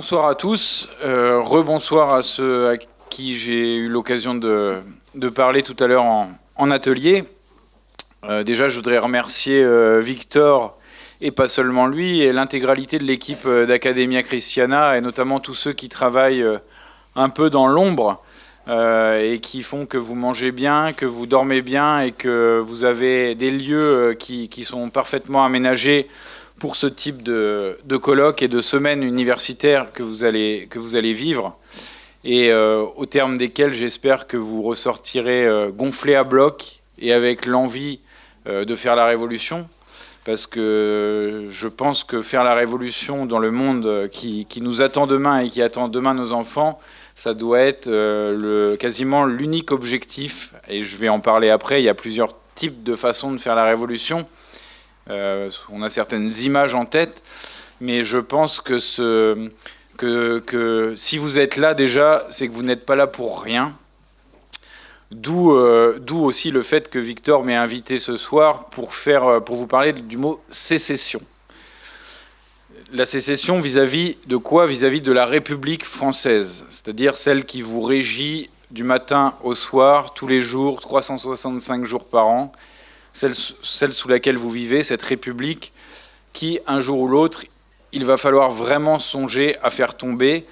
Bonsoir à tous. Euh, rebonsoir à ceux à qui j'ai eu l'occasion de, parler tout à l'heure en, atelier. Euh, déjà, je voudrais remercier euh, Victor, et pas seulement lui, et l'intégralité de l'équipe d'Academia Christiana, et notamment tous ceux qui travaillent un peu dans l'ombre, et qui font que vous mangez bien, que vous dormez bien, et que vous avez des lieux qui sont parfaitement aménagés pour ce type de, de colloque et de semaine universitaire que vous allez, que vous allez vivre. Et euh, au terme desquels j'espère que vous ressortirez euh, gonflé à bloc et avec l'envie euh, de faire la révolution. Parce que je pense que faire la révolution dans le monde qui, qui nous attend demain et qui attend demain nos enfants, ça doit être quasiment l'unique objectif, et je vais en parler après, il y a plusieurs types de façons de faire la révolution, euh, on a certaines images en tête, mais je pense que, si vous êtes là déjà, c'est que vous n'êtes pas là pour rien. Euh, d'où aussi le fait que Victor m'ait invité ce soir euh, pour vous parler du mot sécession. La sécession vis-à-vis de quoi? Vis-à-vis de la République française, c'est-à-dire celle qui vous régit du matin au soir, tous les jours, 365 jours par an, celle, sous laquelle vous vivez, cette République qui, un jour ou l'autre, il va falloir vraiment songer à faire tomber.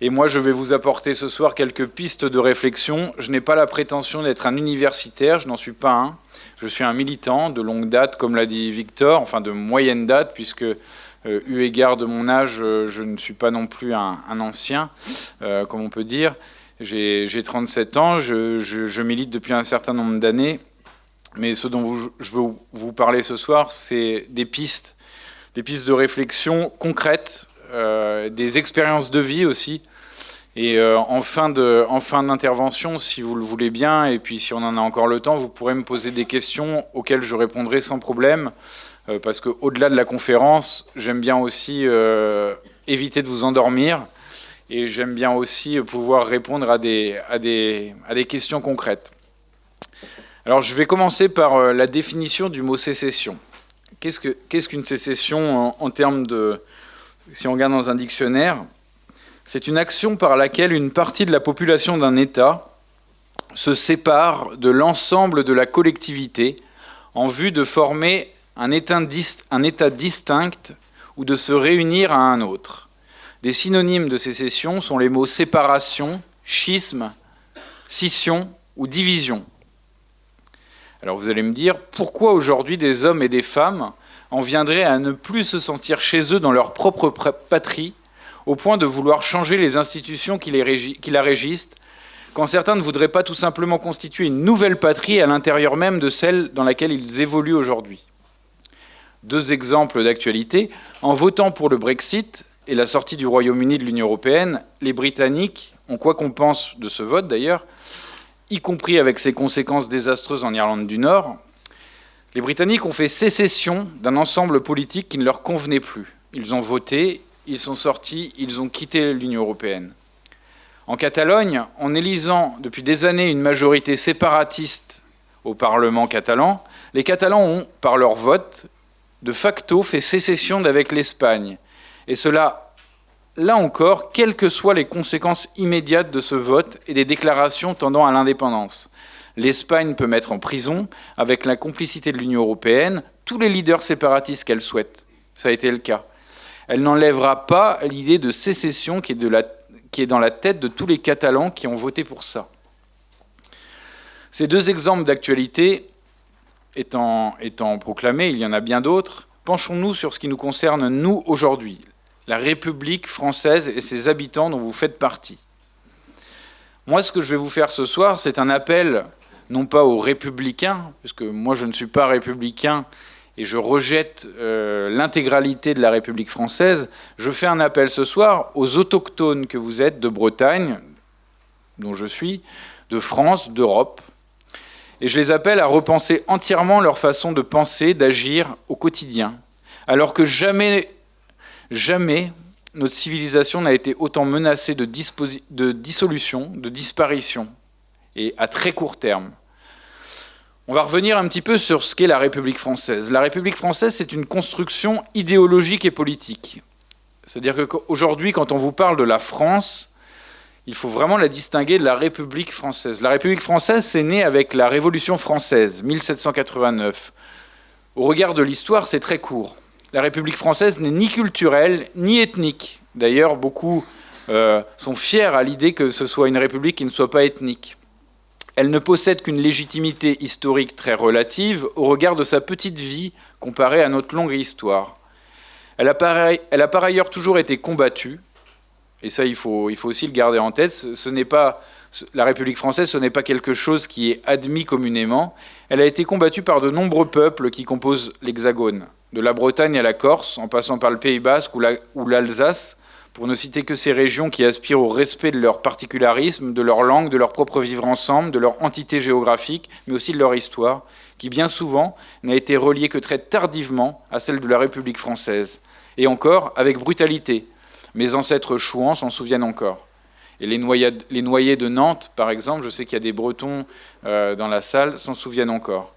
Et moi, je vais vous apporter ce soir quelques pistes de réflexion. Je n'ai pas la prétention d'être un universitaire, je n'en suis pas un. Je suis un militant de longue date, comme l'a dit Victor, enfin de moyenne date, puisque euh, eu égard de mon âge, euh, je ne suis pas non plus un, ancien, euh, comme on peut dire. J'ai 37 ans, je milite depuis un certain nombre d'années, mais ce dont je veux vous parler ce soir, c'est des pistes, des pistes de réflexion concrètes, euh, des expériences de vie aussi. Et euh, en fin d'intervention, si vous le voulez bien, et puis si on en a encore le temps, vous pourrez me poser des questions auxquelles je répondrai sans problème, euh, parce qu'au-delà de la conférence, j'aime bien aussi éviter de vous endormir, et j'aime bien aussi pouvoir répondre à des, questions concrètes. Alors je vais commencer par euh, la définition du mot sécession. Qu'est-ce qu'une sécession en, termes de... Si on regarde dans un dictionnaire, c'est une action par laquelle une partie de la population d'un État se sépare de l'ensemble de la collectivité en vue de former un état, distinct ou de se réunir à un autre. Des synonymes de sécession sont les mots séparation, schisme, scission ou division. Alors vous allez me dire, pourquoi aujourd'hui des hommes et des femmes en viendraient à ne plus se sentir chez eux dans leur propre patrie, au point de vouloir changer les institutions qui, la régissent, quand certains ne voudraient pas tout simplement constituer une nouvelle patrie à l'intérieur même de celle dans laquelle ils évoluent aujourd'hui? Deux exemples d'actualité. En votant pour le Brexit et la sortie du Royaume-Uni de l'Union européenne, les Britanniques ont, quoi qu'on pense de ce vote d'ailleurs, y compris avec ses conséquences désastreuses en Irlande du Nord, les Britanniques ont fait sécession d'un ensemble politique qui ne leur convenait plus. Ils ont voté, ils sont sortis, ils ont quitté l'Union européenne. En Catalogne, en élisant depuis des années une majorité séparatiste au Parlement catalan, les Catalans ont, par leur vote, de facto fait sécession d'avec l'Espagne. Et cela là encore, quelles que soient les conséquences immédiates de ce vote et des déclarations tendant à l'indépendance. L'Espagne peut mettre en prison, avec la complicité de l'Union européenne, tous les leaders séparatistes qu'elle souhaite. Ça a été le cas. Elle n'enlèvera pas l'idée de sécession qui est, dans la tête de tous les Catalans qui ont voté pour ça. Ces deux exemples d'actualité étant, proclamés, il y en a bien d'autres, penchons-nous sur ce qui nous concerne, nous, aujourd'hui, la République française et ses habitants dont vous faites partie. Moi, ce que je vais vous faire ce soir, c'est un appel, non pas aux républicains, puisque moi je ne suis pas républicain et je rejette euh, l'intégralité de la République française, je fais un appel ce soir aux autochtones que vous êtes de Bretagne, dont je suis, de France, d'Europe, et je les appelle à repenser entièrement leur façon de penser, d'agir au quotidien, alors que jamais Jamais notre civilisation n'a été autant menacée de, dissolution, de disparition, et à très court terme. On va revenir un petit peu sur ce qu'est la République française. La République française, c'est une construction idéologique et politique. C'est-à-dire qu'aujourd'hui, quand on vous parle de la France, il faut vraiment la distinguer de la République française. La République française, c'est né avec la Révolution française, 1789. Au regard de l'histoire, c'est très court. La République française n'est ni culturelle, ni ethnique. D'ailleurs, beaucoup euh, sont fiers à l'idée que ce soit une république qui ne soit pas ethnique. Elle ne possède qu'une légitimité historique très relative au regard de sa petite vie comparée à notre longue histoire. Elle a, par, ailleurs toujours été combattue, et ça il faut, il faut aussi le garder en tête, ce, n'est pas, la République française ce n'est pas quelque chose qui est admis communément, elle a été combattue par de nombreux peuples qui composent l'Hexagone, de la Bretagne à la Corse, en passant par le Pays basque ou l'Alsace, pour ne citer que ces régions qui aspirent au respect de leur particularisme, de leur langue, de leur propre vivre ensemble, de leur entité géographique, mais aussi de leur histoire, qui bien souvent n'a été reliée que très tardivement à celle de la République française, et encore avec brutalité. Mes ancêtres chouans s'en souviennent encore. Et les, noyés de Nantes, par exemple, je sais qu'il y a des Bretons euh, dans la salle, s'en souviennent encore.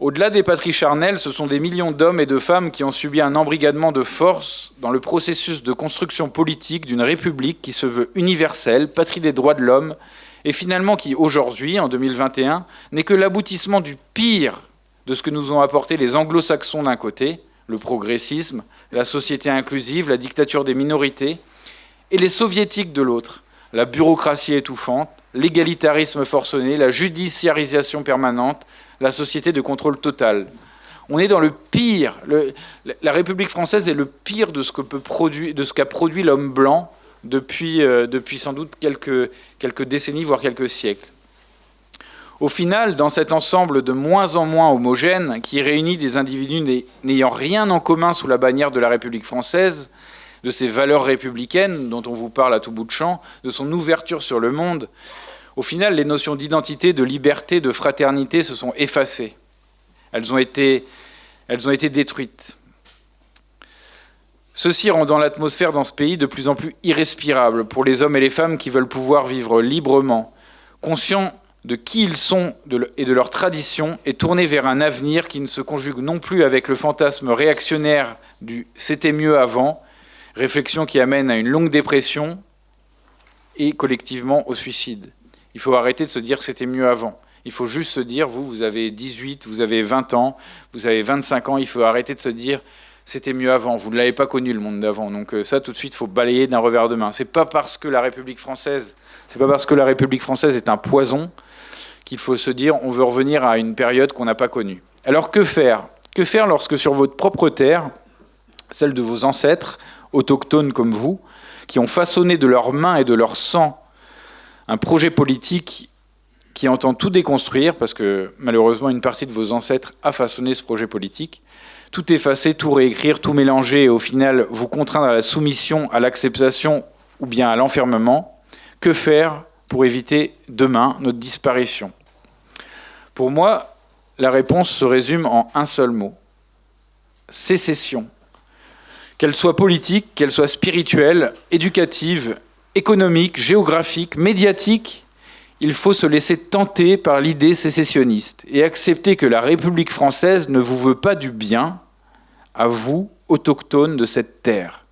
Au-delà des patries charnelles, ce sont des millions d'hommes et de femmes qui ont subi un embrigadement de force dans le processus de construction politique d'une république qui se veut universelle, patrie des droits de l'homme, et finalement qui, aujourd'hui, en 2021, n'est que l'aboutissement du pire de ce que nous ont apporté les anglo-saxons d'un côté, le progressisme, la société inclusive, la dictature des minorités, et les soviétiques de l'autre, la bureaucratie étouffante, l'égalitarisme forcené, la judiciarisation permanente, la société de contrôle total. On est dans le pire. la République française est le pire de ce qu'a produit, l'homme blanc depuis, euh, depuis sans doute quelques décennies, voire quelques siècles. Au final, dans cet ensemble de moins en moins homogène, qui réunit des individus n'ayant rien en commun sous la bannière de la République française, de ses valeurs républicaines dont on vous parle à tout bout de champ, de son ouverture sur le monde, au final, les notions d'identité, de liberté, de fraternité se sont effacées. Elles ont été, détruites. Ceci rendant l'atmosphère dans ce pays de plus en plus irrespirable pour les hommes et les femmes qui veulent pouvoir vivre librement, conscients de qui ils sont et de leurs traditions, et tournés vers un avenir qui ne se conjugue non plus avec le fantasme réactionnaire du « c'était mieux avant », réflexion qui amène à une longue dépression et collectivement au suicide. Il faut arrêter de se dire c'était mieux avant. Il faut juste se dire, vous, vous avez 18, vous avez 20 ans, vous avez 25 ans, il faut arrêter de se dire c'était mieux avant. Vous ne l'avez pas connu le monde d'avant. Donc euh, ça, tout de suite, il faut balayer d'un revers de main. C'est pas parce que la République française, c'est pas parce que la République française est un poison qu'il faut se dire on veut revenir à une période qu'on n'a pas connue. Alors que faire? Que faire lorsque sur votre propre terre, celle de vos ancêtres, autochtones comme vous, qui ont façonné de leurs mains et de leur sang un projet politique qui entend tout déconstruire, parce que malheureusement une partie de vos ancêtres a façonné ce projet politique, tout effacer, tout réécrire, tout mélanger, et au final vous contraindre à la soumission, à l'acceptation ou bien à l'enfermement, que faire pour éviter demain notre disparition? Pour moi, la réponse se résume en un seul mot, sécession. Qu'elle soit politique, qu'elle soit spirituelle, éducative, économique, géographique, médiatique, il faut se laisser tenter par l'idée sécessionniste et accepter que la République française ne vous veut pas du bien, à vous, autochtones de cette terre.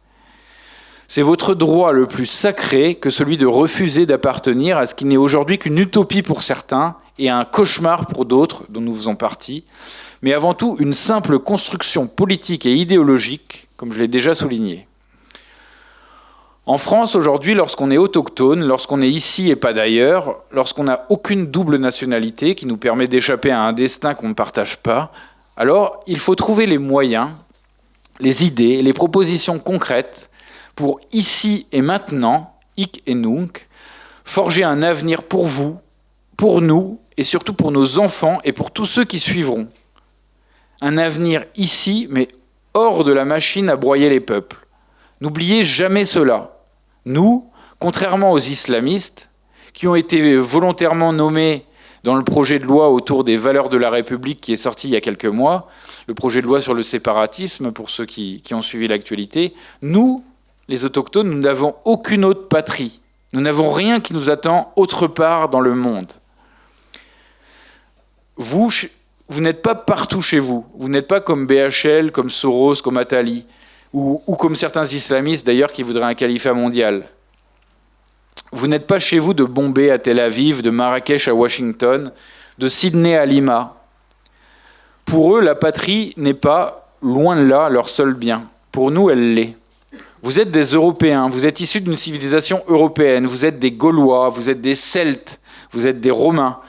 C'est votre droit le plus sacré que celui de refuser d'appartenir à ce qui n'est aujourd'hui qu'une utopie pour certains et un cauchemar pour d'autres, dont nous faisons partie, mais avant tout une simple construction politique et idéologique, comme je l'ai déjà souligné. En France, aujourd'hui, lorsqu'on est autochtone, lorsqu'on est ici et pas d'ailleurs, lorsqu'on n'a aucune double nationalité qui nous permet d'échapper à un destin qu'on ne partage pas, alors il faut trouver les moyens, les idées, les propositions concrètes pour ici et maintenant, hic et nunc, forger un avenir pour vous, pour nous et surtout pour nos enfants et pour tous ceux qui suivront. Un avenir ici, mais hors de la machine à broyer les peuples. N'oubliez jamais cela. Nous, contrairement aux islamistes, qui ont été volontairement nommés dans le projet de loi autour des valeurs de la République qui est sorti il y a quelques mois, le projet de loi sur le séparatisme, pour ceux qui, ont suivi l'actualité, nous, les autochtones, nous n'avons aucune autre patrie. Nous n'avons rien qui nous attend autre part dans le monde. Vous, vous n'êtes pas partout chez vous. Vous n'êtes pas comme BHL, comme Soros, comme Attali. Ou, comme certains islamistes d'ailleurs qui voudraient un califat mondial. Vous n'êtes pas chez vous de Bombay à Tel Aviv, de Marrakech à Washington, de Sydney à Lima. Pour eux, la patrie n'est pas, loin de là, leur seul bien. Pour nous, elle l'est. Vous êtes des Européens, vous êtes issus d'une civilisation européenne, vous êtes des Gaulois, vous êtes des Celtes, vous êtes des Romains,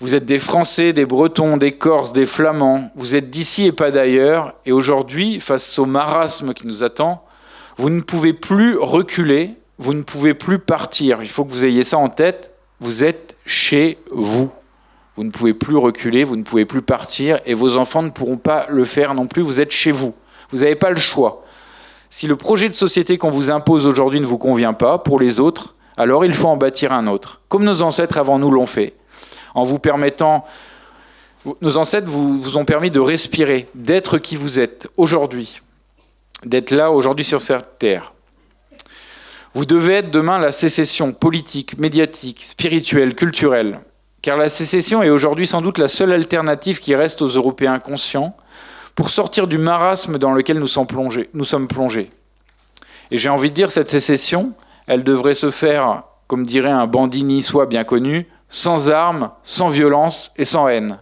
vous êtes des Français, des Bretons, des Corses, des Flamands, vous êtes d'ici et pas d'ailleurs, et aujourd'hui, face au marasme qui nous attend, vous ne pouvez plus reculer, vous ne pouvez plus partir. Il faut que vous ayez ça en tête, vous êtes chez vous. Vous ne pouvez plus reculer, vous ne pouvez plus partir, et vos enfants ne pourront pas le faire non plus, vous êtes chez vous. Vous n'avez pas le choix. Si le projet de société qu'on vous impose aujourd'hui ne vous convient pas, pour les autres, alors il faut en bâtir un autre, comme nos ancêtres avant nous l'ont fait, en vous permettant... Nos ancêtres vous, ont permis de respirer, d'être qui vous êtes aujourd'hui, d'être là aujourd'hui sur cette terre. Vous devez être demain la sécession politique, médiatique, spirituelle, culturelle, car la sécession est aujourd'hui sans doute la seule alternative qui reste aux Européens conscients pour sortir du marasme dans lequel nous sommes plongés. Nous sommes plongés. Et j'ai envie de dire, cette sécession, elle devrait se faire, comme dirait un bandit niçois bien connu, sans armes, sans violence et sans haine.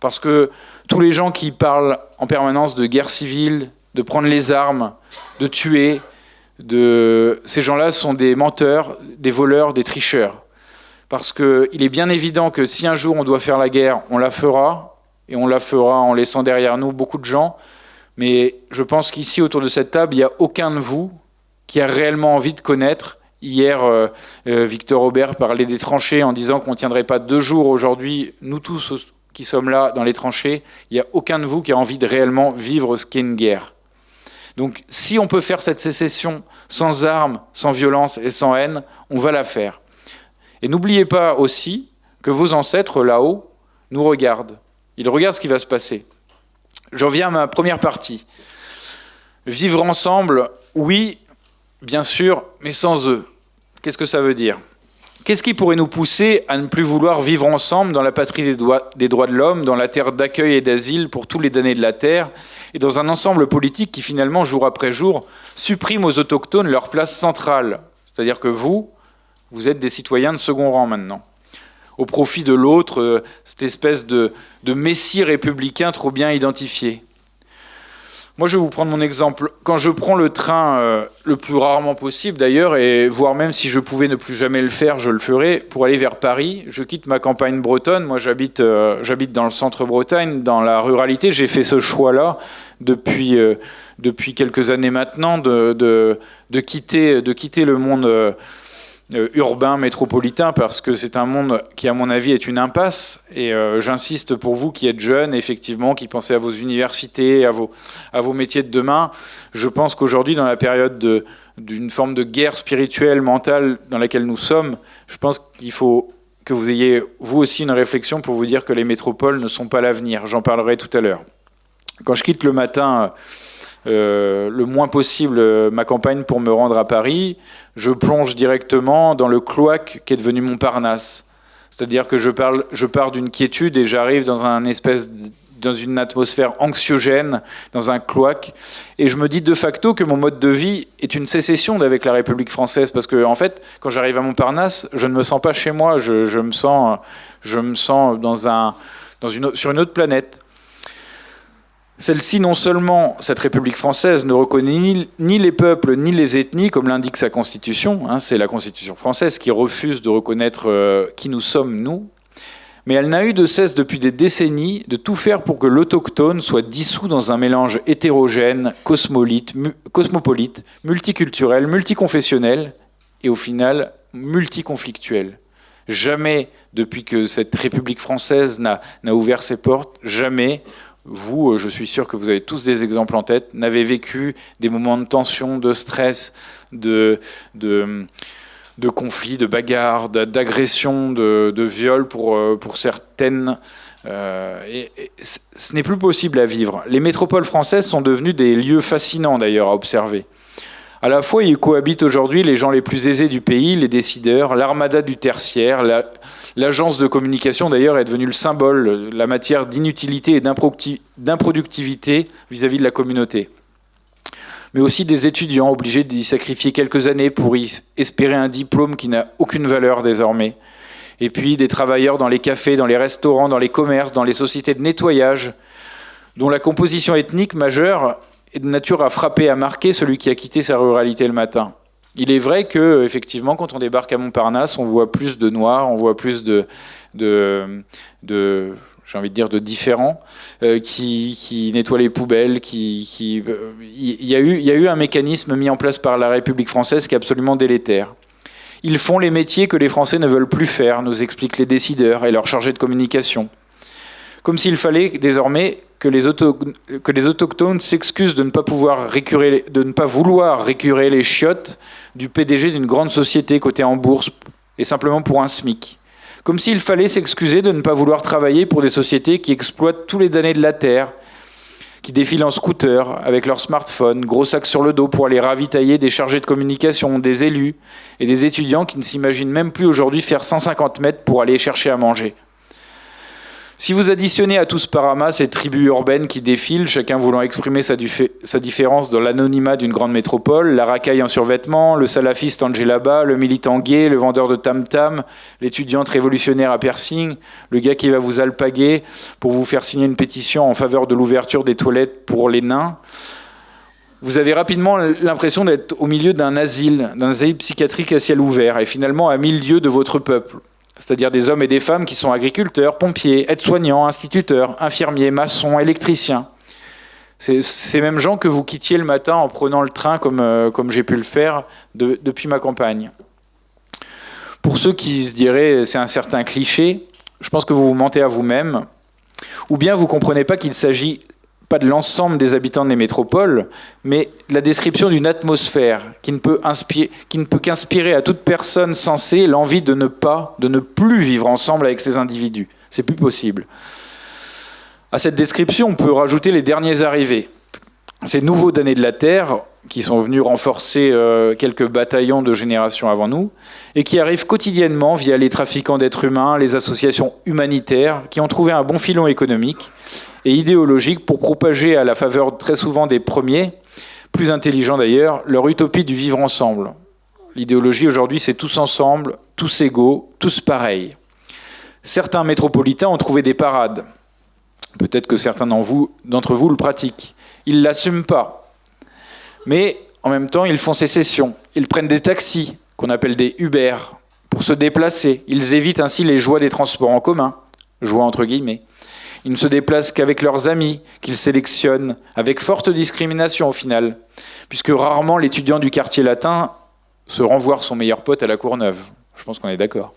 Parce que tous les gens qui parlent en permanence de guerre civile, de prendre les armes, de tuer, de... ces gens-là sont des menteurs, des voleurs, des tricheurs. Parce qu'il est bien évident que si un jour on doit faire la guerre, on la fera, et on la fera en laissant derrière nous beaucoup de gens. Mais je pense qu'ici, autour de cette table, il n'y a aucun de vous qui a réellement envie de connaître. Hier, euh, euh, Victor Aubert parlait des tranchées en disant qu'on ne tiendrait pas deux jours aujourd'hui, nous tous qui sommes là dans les tranchées, il n'y a aucun de vous qui a envie de réellement vivre ce qu'est une guerre. Donc si on peut faire cette sécession sans armes, sans violence et sans haine, on va la faire. Et n'oubliez pas aussi que vos ancêtres là-haut nous regardent. Ils regardent ce qui va se passer. J'en viens à ma première partie. Vivre ensemble, oui, bien sûr, mais sans eux. Qu'est-ce que ça veut dire Qu'est-ce qui pourrait nous pousser à ne plus vouloir vivre ensemble dans la patrie des, droits de l'homme, dans la terre d'accueil et d'asile pour tous les damnés de la terre, et dans un ensemble politique qui finalement, jour après jour, supprime aux autochtones leur place centrale C'est-à-dire que vous, vous êtes des citoyens de second rang maintenant au profit de l'autre, euh, cette espèce de, messie républicain trop bien identifié. Moi, je vais vous prendre mon exemple. Quand je prends le train, euh, le plus rarement possible d'ailleurs, et voire même si je pouvais ne plus jamais le faire, je le ferais, pour aller vers Paris, je quitte ma campagne bretonne. Moi, j'habite euh, dans le centre-Bretagne, dans la ruralité. J'ai fait ce choix-là depuis, depuis quelques années maintenant, de, de, de, quitter, de quitter le monde euh, urbain, métropolitain, parce que c'est un monde qui, à mon avis, est une impasse. Et euh, j'insiste pour vous qui êtes jeunes, effectivement, qui pensez à vos universités, à vos, à vos métiers de demain. Je pense qu'aujourd'hui, dans la période d'une forme de guerre spirituelle, mentale dans laquelle nous sommes, je pense qu'il faut que vous ayez, vous aussi, une réflexion pour vous dire que les métropoles ne sont pas l'avenir. J'en parlerai tout à l'heure. Quand je quitte le matin euh, le moins possible euh, ma campagne pour me rendre à Paris, je plonge directement dans le cloaque qui est devenu Montparnasse. C'est-à-dire que je, parle, je pars d'une quiétude et j'arrive dans un espèce dans une atmosphère anxiogène, dans un cloaque, et je me dis de facto que mon mode de vie est une sécession d'avec la République française, parce que en fait, quand j'arrive à Montparnasse, je ne me sens pas chez moi, je, je me sens, je me sens dans un, dans une, sur une autre planète. Celle-ci, non seulement, cette République française, ne reconnaît ni, les peuples ni les ethnies, comme l'indique sa constitution, hein, c'est la constitution française qui refuse de reconnaître euh, qui nous sommes, nous, mais elle n'a eu de cesse depuis des décennies de tout faire pour que l'autochtone soit dissous dans un mélange hétérogène, cosmopolite, multiculturel, multiconfessionnel et au final multiconflictuel. Jamais, depuis que cette République française n'a ouvert ses portes, jamais vous, euh, je suis sûr que vous avez tous des exemples en tête, n'avez vécu des moments de tension, de stress, de, de, de conflits, de bagarres, d'agressions, de, de viols pour, euh, pour certaines. Euh, ce n'est plus possible à vivre. Les métropoles françaises sont devenues des lieux fascinants d'ailleurs à observer. À la fois, y cohabitent aujourd'hui les gens les plus aisés du pays, les décideurs, l'armada du tertiaire. L'agence de communication, d'ailleurs, est devenue le symbole, la matière d'inutilité et d'improductivité vis-à-vis de la communauté. mais aussi des étudiants obligés d'y sacrifier quelques années pour y espérer un diplôme qui n'a aucune valeur désormais. Et puis des travailleurs dans les cafés, dans les restaurants, dans les commerces, dans les sociétés de nettoyage, dont la composition ethnique majeure de nature à frapper, à marquer celui qui a quitté sa ruralité le matin. Il est vrai que, effectivement, quand on débarque à Montparnasse, on voit plus de noirs, on voit plus de, de, j'ai envie de dire, de différents, euh, qui, nettoient les poubelles. Euh, il, y a eu, y a eu un mécanisme mis en place par la République française qui est absolument délétère. Ils font les métiers que les Français ne veulent plus faire, nous expliquent les décideurs et leurs chargés de communication. Comme s'il fallait désormais que les, autochtones s'excusent de ne pas pouvoir récurer, de ne pas vouloir récurer les chiottes du PDG d'une grande société cotée en bourse et simplement pour un SMIC. Comme s'il fallait s'excuser de ne pas vouloir travailler pour des sociétés qui exploitent tous les damnés de la Terre, qui défilent en scooter avec leur smartphone, gros sac sur le dos pour aller ravitailler des chargés de communication, des élus et des étudiants qui ne s'imaginent même plus aujourd'hui faire 150 mètres pour aller chercher à manger. Si vous additionnez à tout ce parama ces tribus urbaines qui défilent, chacun voulant exprimer sa, différence dans l'anonymat d'une grande métropole, la racaille en survêtement, le salafiste en djellaba, le militant gay, le vendeur de tam-tam, l'étudiante révolutionnaire à piercing, le gars qui va vous alpaguer pour vous faire signer une pétition en faveur de l'ouverture des toilettes pour les nains, vous avez rapidement l'impression d'être au milieu d'un asile, d'un asile psychiatrique à ciel ouvert, et finalement à mille lieues de votre peuple c'est-à-dire des hommes et des femmes qui sont agriculteurs, pompiers, aides-soignants, instituteurs, infirmiers, maçons, électriciens. C'est ces mêmes gens que vous quittiez le matin en prenant le train comme, euh, comme j'ai pu le faire depuis ma campagne. Pour ceux qui se diraient c'est un certain cliché, je pense que vous vous mentez à vous-même, ou bien vous ne comprenez pas qu'il s'agit de l'ensemble des habitants des métropoles, mais la description d'une atmosphère qui ne peut qu'inspirer à toute personne sensée l'envie de ne pas, de ne plus vivre ensemble avec ces individus. C'est plus possible. À cette description, on peut rajouter les derniers arrivés. Ces nouveaux damnés de la Terre, qui sont venus renforcer euh, quelques bataillons de générations avant nous, et qui arrivent quotidiennement via les trafiquants d'êtres humains, les associations humanitaires, qui ont trouvé un bon filon économique et idéologique pour propager à la faveur très souvent des premiers, plus intelligents d'ailleurs, leur utopie du vivre ensemble. L'idéologie aujourd'hui, c'est tous ensemble, tous égaux, tous pareils. Certains métropolitains ont trouvé des parades. Peut-être que certains d'entre vous, le pratiquent. Ils ne l'assument pas. Mais en même temps, ils font sécession. Ils prennent des taxis, qu'on appelle des Uber, pour se déplacer. Ils évitent ainsi les joies des transports en commun. Joie entre guillemets. Ils ne se déplacent qu'avec leurs amis, qu'ils sélectionnent, avec forte discrimination au final, puisque rarement l'étudiant du quartier latin se rend voir son meilleur pote à la Courneuve. Je pense qu'on est d'accord.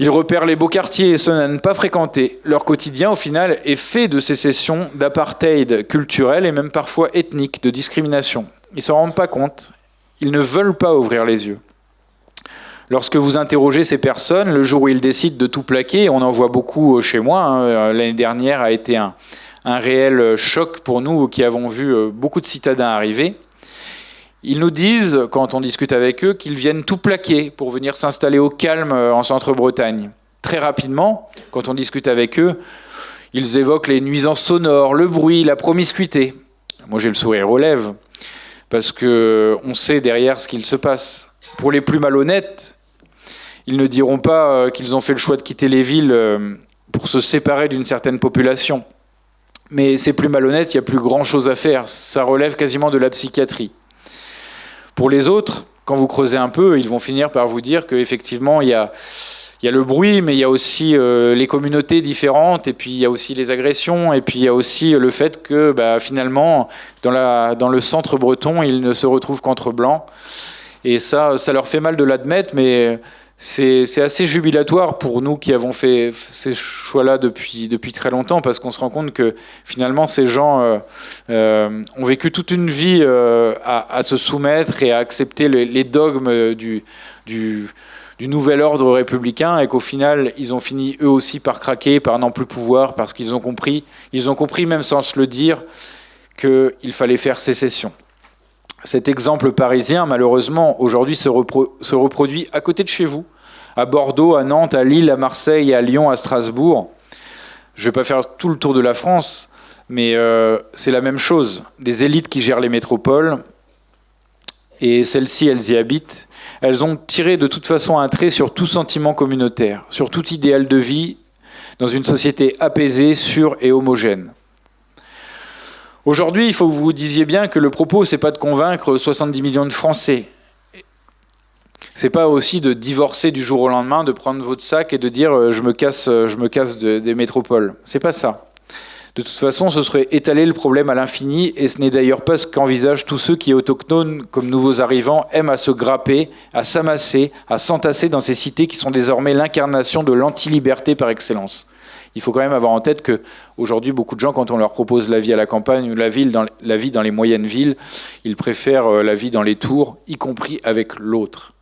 Ils repèrent les beaux quartiers et ceux à ne pas fréquenter. Leur quotidien, au final, est fait de sécession, d'apartheid culturel et même parfois ethnique, de discrimination. Ils ne s'en rendent pas compte. Ils ne veulent pas ouvrir les yeux. Lorsque vous interrogez ces personnes, le jour où ils décident de tout plaquer, on en voit beaucoup euh, chez moi, hein, euh, l'année dernière a été un, réel choc pour nous qui avons vu euh, beaucoup de citadins arriver. Ils nous disent, quand on discute avec eux, qu'ils viennent tout plaquer pour venir s'installer au calme en centre-Bretagne. Très rapidement, quand on discute avec eux, ils évoquent les nuisances sonores, le bruit, la promiscuité. Moi, j'ai le sourire aux lèvres, parce qu'on sait derrière ce qu'il se passe. Pour les plus malhonnêtes, ils ne diront pas euh, qu'ils ont fait le choix de quitter les villes euh, pour se séparer d'une certaine population. Mais c'est plus malhonnête, il n'y a plus grand-chose à faire. Ça relève quasiment de la psychiatrie. Pour les autres, quand vous creusez un peu, ils vont finir par vous dire qu'effectivement, il y a, y a le bruit, mais il y a aussi euh, les communautés différentes, et puis il y a aussi les agressions, et puis il y a aussi le fait que bah, finalement, dans, dans le centre breton, ils ne se retrouvent qu'entre blancs. Et ça, ça leur fait mal de l'admettre, mais c'est assez jubilatoire pour nous qui avons fait ces choix-là depuis, depuis très longtemps, parce qu'on se rend compte que finalement, ces gens euh, euh, ont vécu toute une vie euh, à, se soumettre et à accepter les, dogmes du, nouvel ordre républicain, et qu'au final, ils ont fini eux aussi par craquer, par n'en plus pouvoir, parce qu'ils ont compris, ils ont compris, même sans se le dire, qu'il fallait faire sécession. Cet exemple parisien, malheureusement, aujourd'hui se, reproduit à côté de chez vous, à Bordeaux, à Nantes, à Lille, à Marseille, à Lyon, à Strasbourg. Je ne vais pas faire tout le tour de la France, mais euh, c'est la même chose. Des élites qui gèrent les métropoles, et celles-ci, elles y habitent, elles ont tiré de toute façon un trait sur tout sentiment communautaire, sur tout idéal de vie dans une société apaisée, sûre et homogène. Aujourd'hui, il faut que vous vous disiez bien que le propos, c'est pas de convaincre 70 millions de Français. C'est pas aussi de divorcer du jour au lendemain, de prendre votre sac et de dire euh, je me casse, euh, je me casse des métropoles. C'est pas ça. De toute façon, ce serait étaler le problème à l'infini, et ce n'est d'ailleurs pas ce qu'envisagent tous ceux qui, autochtones comme nouveaux arrivants, aiment à se grapper, à s'amasser, à s'entasser dans ces cités qui sont désormais l'incarnation de l'anti-liberté par excellence. Il faut quand même avoir en tête que aujourd'hui, beaucoup de gens, quand on leur propose la vie à la campagne ou la, vie dans les moyennes villes, ils préfèrent euh, la vie dans les tours, y compris avec l'autre.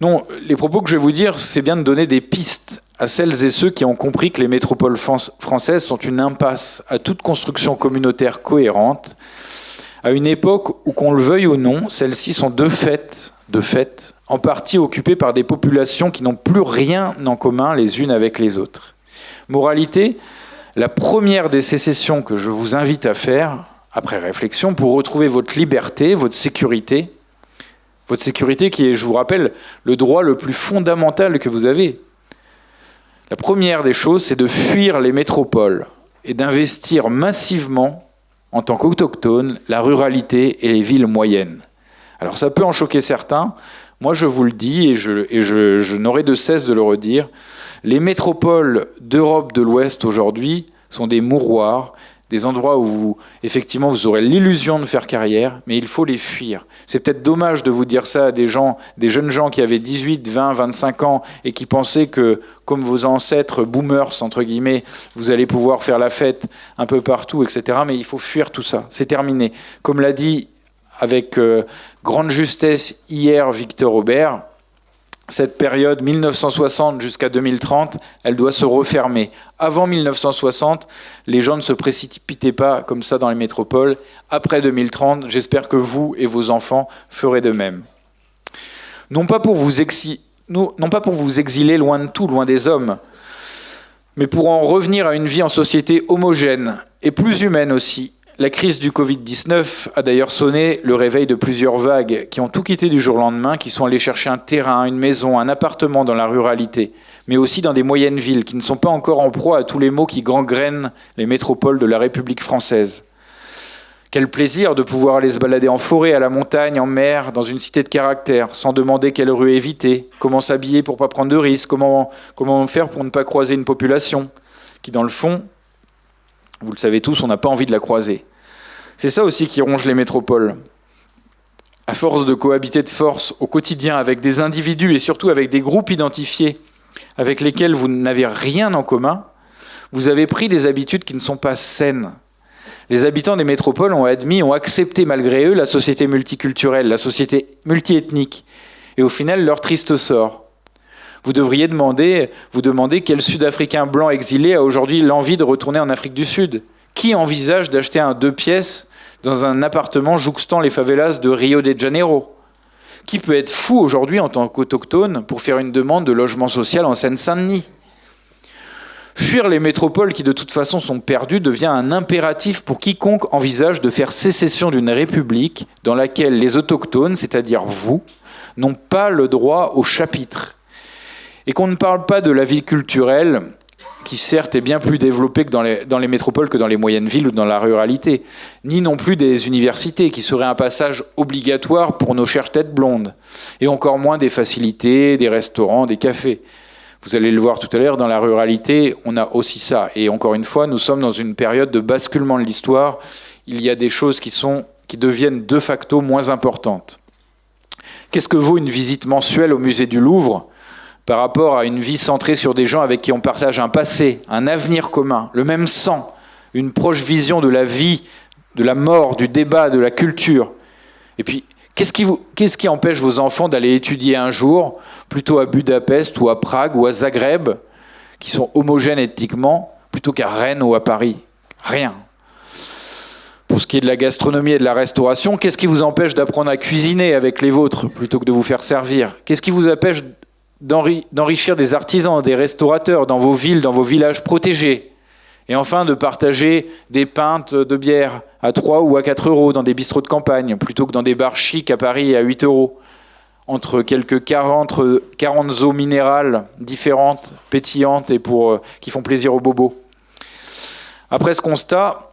Non, les propos que je vais vous dire, c'est bien de donner des pistes à celles et ceux qui ont compris que les métropoles françaises sont une impasse à toute construction communautaire cohérente, à une époque où, qu'on le veuille ou non, celles-ci sont de fait, en partie occupées par des populations qui n'ont plus rien en commun les unes avec les autres. Moralité, la première des sécessions que je vous invite à faire, après réflexion, pour retrouver votre liberté, votre sécurité, votre sécurité qui est, je vous rappelle, le droit le plus fondamental que vous avez. La première des choses, c'est de fuir les métropoles et d'investir massivement, en tant qu'autochtone, la ruralité et les villes moyennes. Alors ça peut en choquer certains, moi je vous le dis et je n'aurai de cesse de le redire, les métropoles d'Europe de l'Ouest aujourd'hui sont des mouroirs des endroits où vous, effectivement, vous aurez l'illusion de faire carrière, mais il faut les fuir. C'est peut-être dommage de vous dire ça à des gens, des jeunes gens qui avaient 18, 20, 25 ans et qui pensaient que, comme vos ancêtres boomers, entre guillemets, vous allez pouvoir faire la fête un peu partout, etc. Mais il faut fuir tout ça. C'est terminé. Comme l'a dit avec euh, grande justesse hier Victor Aubert, cette période 1960 jusqu'à 2030, elle doit se refermer. Avant 1960, les gens ne se précipitaient pas comme ça dans les métropoles. Après 2030, j'espère que vous et vos enfants ferez de même. Non pas pour vous, non pas pour vous exiler loin de tout, loin des hommes, mais pour en revenir à une vie en société homogène et plus humaine aussi, la crise du Covid-19 a d'ailleurs sonné le réveil de plusieurs vagues qui ont tout quitté du jour au lendemain, qui sont allés chercher un terrain, une maison, un appartement dans la ruralité, mais aussi dans des moyennes villes qui ne sont pas encore en proie à tous les maux qui gangrènent les métropoles de la République française. Quel plaisir de pouvoir aller se balader en forêt, à la montagne, en mer, dans une cité de caractère, sans demander quelle rue éviter, comment s'habiller pour pas prendre de risques, comment faire pour ne pas croiser une population qui, dans le fond, vous le savez tous, on n'a pas envie de la croiser. C'est ça aussi qui ronge les métropoles. À force de cohabiter de force au quotidien avec des individus et surtout avec des groupes identifiés avec lesquels vous n'avez rien en commun, vous avez pris des habitudes qui ne sont pas saines. Les habitants des métropoles ont admis, ont accepté malgré eux la société multiculturelle, la société multiethnique, et au final leur triste sort. Vous devriez demander, vous demander quel Sud-Africain blanc exilé a aujourd'hui l'envie de retourner en Afrique du Sud. Qui envisage d'acheter un deux pièces dans un appartement jouxtant les favelas de Rio de Janeiro. Qui peut être fou aujourd'hui en tant qu'autochtone pour faire une demande de logement social en Seine-Saint-Denis? Fuir les métropoles qui de toute façon sont perdues devient un impératif pour quiconque envisage de faire sécession d'une république dans laquelle les autochtones, c'est-à-dire vous, n'ont pas le droit au chapitre. Et qu'on ne parle pas de la vie culturelle, qui certes est bien plus développée que dans les, métropoles que dans les moyennes villes ou dans la ruralité, ni non plus des universités, qui seraient un passage obligatoire pour nos chères têtes blondes, et encore moins des facilités, des restaurants, des cafés. Vous allez le voir tout à l'heure, dans la ruralité, on a aussi ça. Et encore une fois, nous sommes dans une période de basculement de l'histoire. Il y a des choses qui, sont, qui deviennent de facto moins importantes. Qu'est-ce que vaut une visite mensuelle au musée du Louvre? Par rapport à une vie centrée sur des gens avec qui on partage un passé, un avenir commun, le même sang, une proche vision de la vie, de la mort, du débat, de la culture. Et puis, qu'est-ce qui, empêche vos enfants d'aller étudier un jour, plutôt à Budapest ou à Prague ou à Zagreb, qui sont homogènes éthiquement, plutôt qu'à Rennes ou à Paris? Rien. Pour ce qui est de la gastronomie et de la restauration, qu'est-ce qui vous empêche d'apprendre à cuisiner avec les vôtres plutôt que de vous faire servir? Qu'est-ce qui vous empêche d'enrichir des artisans, des restaurateurs dans vos villes, dans vos villages protégés, Et enfin, de partager des pintes de bière à 3 ou à 4 euros dans des bistrots de campagne, plutôt que dans des bars chics à Paris à 8 euros. Entre quelques 40, 40 eaux minérales différentes, pétillantes et euh, qui font plaisir aux bobos. Après ce constat,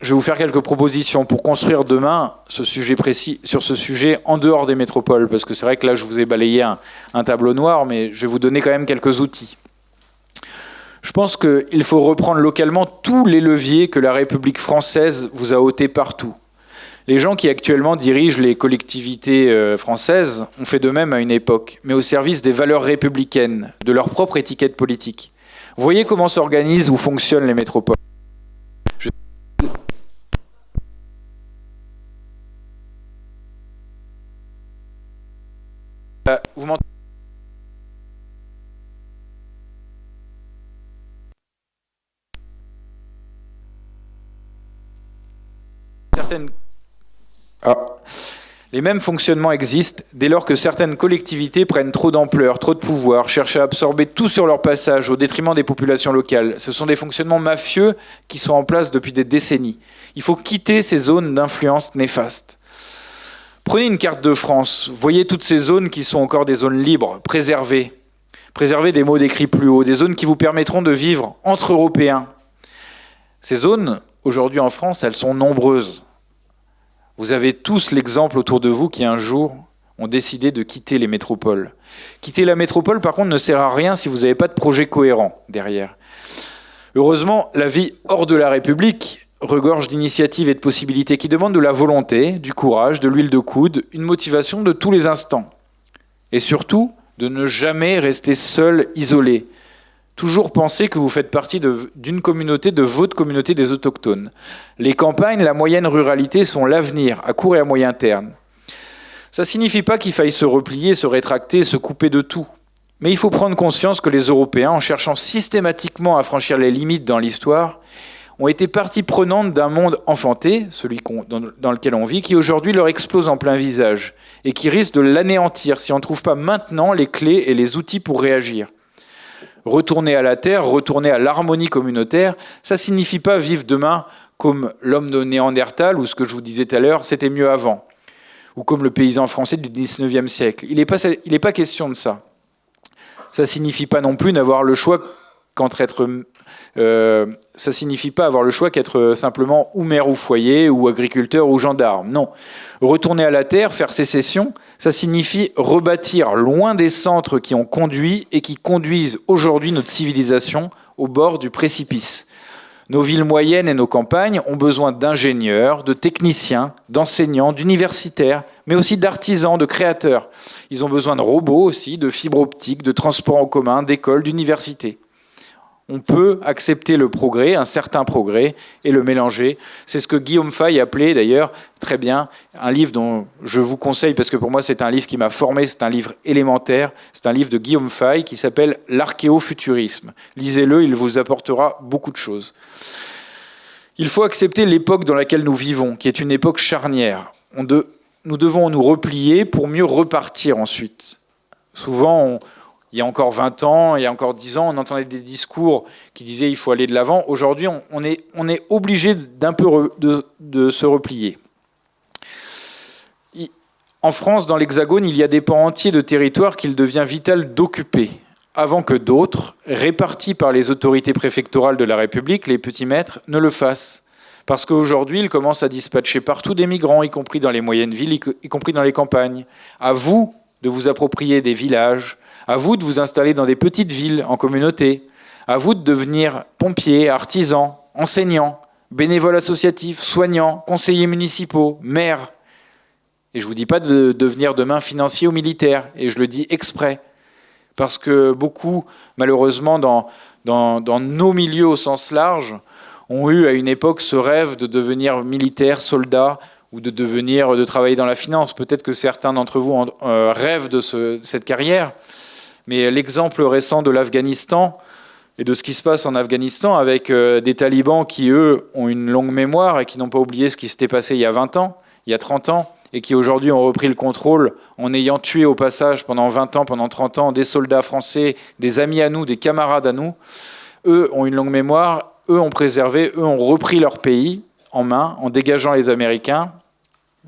je vais vous faire quelques propositions pour construire demain ce sujet précis, sur ce sujet en dehors des métropoles. Parce que c'est vrai que là, je vous ai balayé un, tableau noir, mais je vais vous donner quand même quelques outils. Je pense qu'il faut reprendre localement tous les leviers que la République française vous a ôtés partout. Les gens qui actuellement dirigent les collectivités euh, françaises ont fait de même à une époque, mais au service des valeurs républicaines, de leur propre étiquette politique. Voyez comment s'organisent ou fonctionnent les métropoles. Vous m'entendez Ah. Les mêmes fonctionnements existent dès lors que certaines collectivités prennent trop d'ampleur, trop de pouvoir, cherchent à absorber tout sur leur passage au détriment des populations locales. Ce sont des fonctionnements mafieux qui sont en place depuis des décennies. Il faut quitter ces zones d'influence néfastes. Prenez une carte de France, voyez toutes ces zones qui sont encore des zones libres, préservées. Préservez des mots décrits plus haut, des zones qui vous permettront de vivre entre Européens. Ces zones, aujourd'hui en France, elles sont nombreuses. Vous avez tous l'exemple autour de vous qui un jour ont décidé de quitter les métropoles. Quitter la métropole, par contre, ne sert à rien si vous n'avez pas de projet cohérent derrière. Heureusement, la vie hors de la République regorge d'initiatives et de possibilités qui demandent de la volonté, du courage, de l'huile de coude, une motivation de tous les instants. Et surtout, de ne jamais rester seul, isolé, toujours penser que vous faites partie d'une communauté, de votre communauté des autochtones. Les campagnes, la moyenne ruralité sont l'avenir, à court et à moyen terme. Ça ne signifie pas qu'il faille se replier, se rétracter, se couper de tout. Mais il faut prendre conscience que les Européens, en cherchant systématiquement à franchir les limites dans l'histoire, ont été partie prenante d'un monde enfanté, celui dans lequel on vit, qui aujourd'hui leur explose en plein visage et qui risque de l'anéantir si on ne trouve pas maintenant les clés et les outils pour réagir retourner à la terre, retourner à l'harmonie communautaire, ça signifie pas vivre demain comme l'homme de Néandertal, ou ce que je vous disais tout à l'heure, c'était mieux avant, ou comme le paysan français du 19e siècle. Il n'est pas, pas question de ça. Ça signifie pas non plus n'avoir le choix qu'entre être euh, ça signifie pas avoir le choix qu'être simplement ou maire ou foyer, ou agriculteur ou gendarme. Non. Retourner à la terre, faire sécession, ça signifie rebâtir loin des centres qui ont conduit et qui conduisent aujourd'hui notre civilisation au bord du précipice. Nos villes moyennes et nos campagnes ont besoin d'ingénieurs, de techniciens, d'enseignants, d'universitaires, mais aussi d'artisans, de créateurs. Ils ont besoin de robots aussi, de fibres optiques, de transports en commun, d'écoles, d'universités on peut accepter le progrès, un certain progrès, et le mélanger. C'est ce que Guillaume Fay appelait d'ailleurs très bien un livre dont je vous conseille, parce que pour moi c'est un livre qui m'a formé, c'est un livre élémentaire, c'est un livre de Guillaume Fay qui s'appelle L'archéofuturisme. Lisez-le, il vous apportera beaucoup de choses. Il faut accepter l'époque dans laquelle nous vivons, qui est une époque charnière. nous devons nous replier pour mieux repartir ensuite. Souvent, on, il y a encore 20 ans, il y a encore 10 ans, on entendait des discours qui disaient il faut aller de l'avant. Aujourd'hui, on est, obligé d'un peu de, se replier. En France, dans l'Hexagone, il y a des pans entiers de territoires qu'il devient vital d'occuper, avant que d'autres, répartis par les autorités préfectorales de la République, les petits maîtres, ne le fassent. Parce qu'aujourd'hui, ils commencent à dispatcher partout des migrants, y compris dans les moyennes villes, y compris dans les campagnes. À vous de vous approprier des villages, à vous de vous installer dans des petites villes, en communauté. À vous de devenir pompier, artisan, enseignant, bénévole associatif, soignant, conseiller municipaux, maire. Et je ne vous dis pas de devenir demain financier ou militaire, et je le dis exprès. Parce que beaucoup, malheureusement, dans, nos milieux au sens large, ont eu à une époque ce rêve de devenir militaire, soldat, ou de devenir, de travailler dans la finance. Peut-être que certains d'entre vous euh, rêvent de cette carrière, mais l'exemple récent de l'Afghanistan et de ce qui se passe en Afghanistan avec euh, des talibans qui, eux, ont une longue mémoire et qui n'ont pas oublié ce qui s'était passé il y a 20 ans, il y a 30 ans, et qui aujourd'hui ont repris le contrôle en ayant tué au passage pendant 20 ans, pendant 30 ans, des soldats français, des amis à nous, des camarades à nous, eux ont une longue mémoire, eux ont préservé, eux ont repris leur pays en main en dégageant les Américains.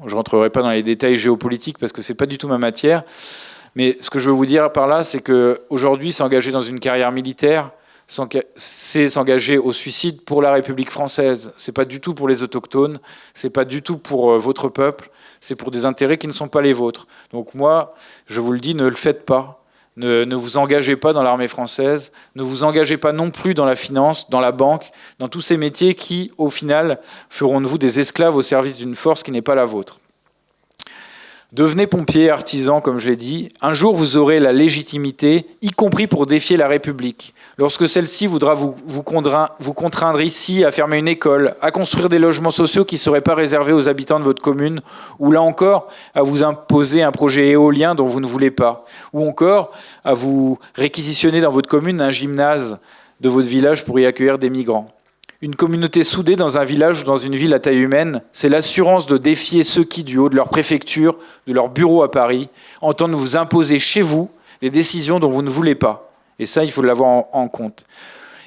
Je ne rentrerai pas dans les détails géopolitiques parce que ce n'est pas du tout ma matière. Mais ce que je veux vous dire par là, c'est qu'aujourd'hui, s'engager dans une carrière militaire, c'est s'engager au suicide pour la République française. C'est pas du tout pour les autochtones, c'est pas du tout pour euh, votre peuple, c'est pour des intérêts qui ne sont pas les vôtres. Donc moi, je vous le dis, ne le faites pas. Ne, ne vous engagez pas dans l'armée française, ne vous engagez pas non plus dans la finance, dans la banque, dans tous ces métiers qui, au final, feront de vous des esclaves au service d'une force qui n'est pas la vôtre. Devenez pompier, artisan, comme je l'ai dit. Un jour, vous aurez la légitimité, y compris pour défier la République. Lorsque celle-ci voudra vous, vous, contraindre, ici à fermer une école, à construire des logements sociaux qui ne seraient pas réservés aux habitants de votre commune, ou là encore, à vous imposer un projet éolien dont vous ne voulez pas, ou encore à vous réquisitionner dans votre commune un gymnase de votre village pour y accueillir des migrants. Une communauté soudée dans un village ou dans une ville à taille humaine, c'est l'assurance de défier ceux qui, du haut de leur préfecture, de leur bureau à Paris, entendent vous imposer chez vous des décisions dont vous ne voulez pas. Et ça, il faut l'avoir en, compte.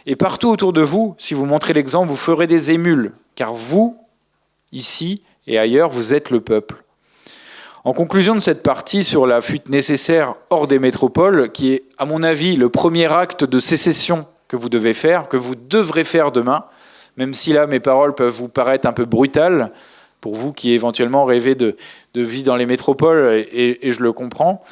Et partout autour de vous, si vous montrez l'exemple, vous ferez des émules, car vous, ici et ailleurs, vous êtes le peuple. En conclusion de cette partie sur la fuite nécessaire hors des métropoles, qui est, à mon avis, le premier acte de sécession que vous devez faire, que vous devrez faire demain, même si là mes paroles peuvent vous paraître un peu brutales, pour vous qui éventuellement rêvez de, vie dans les métropoles, et, je le comprends.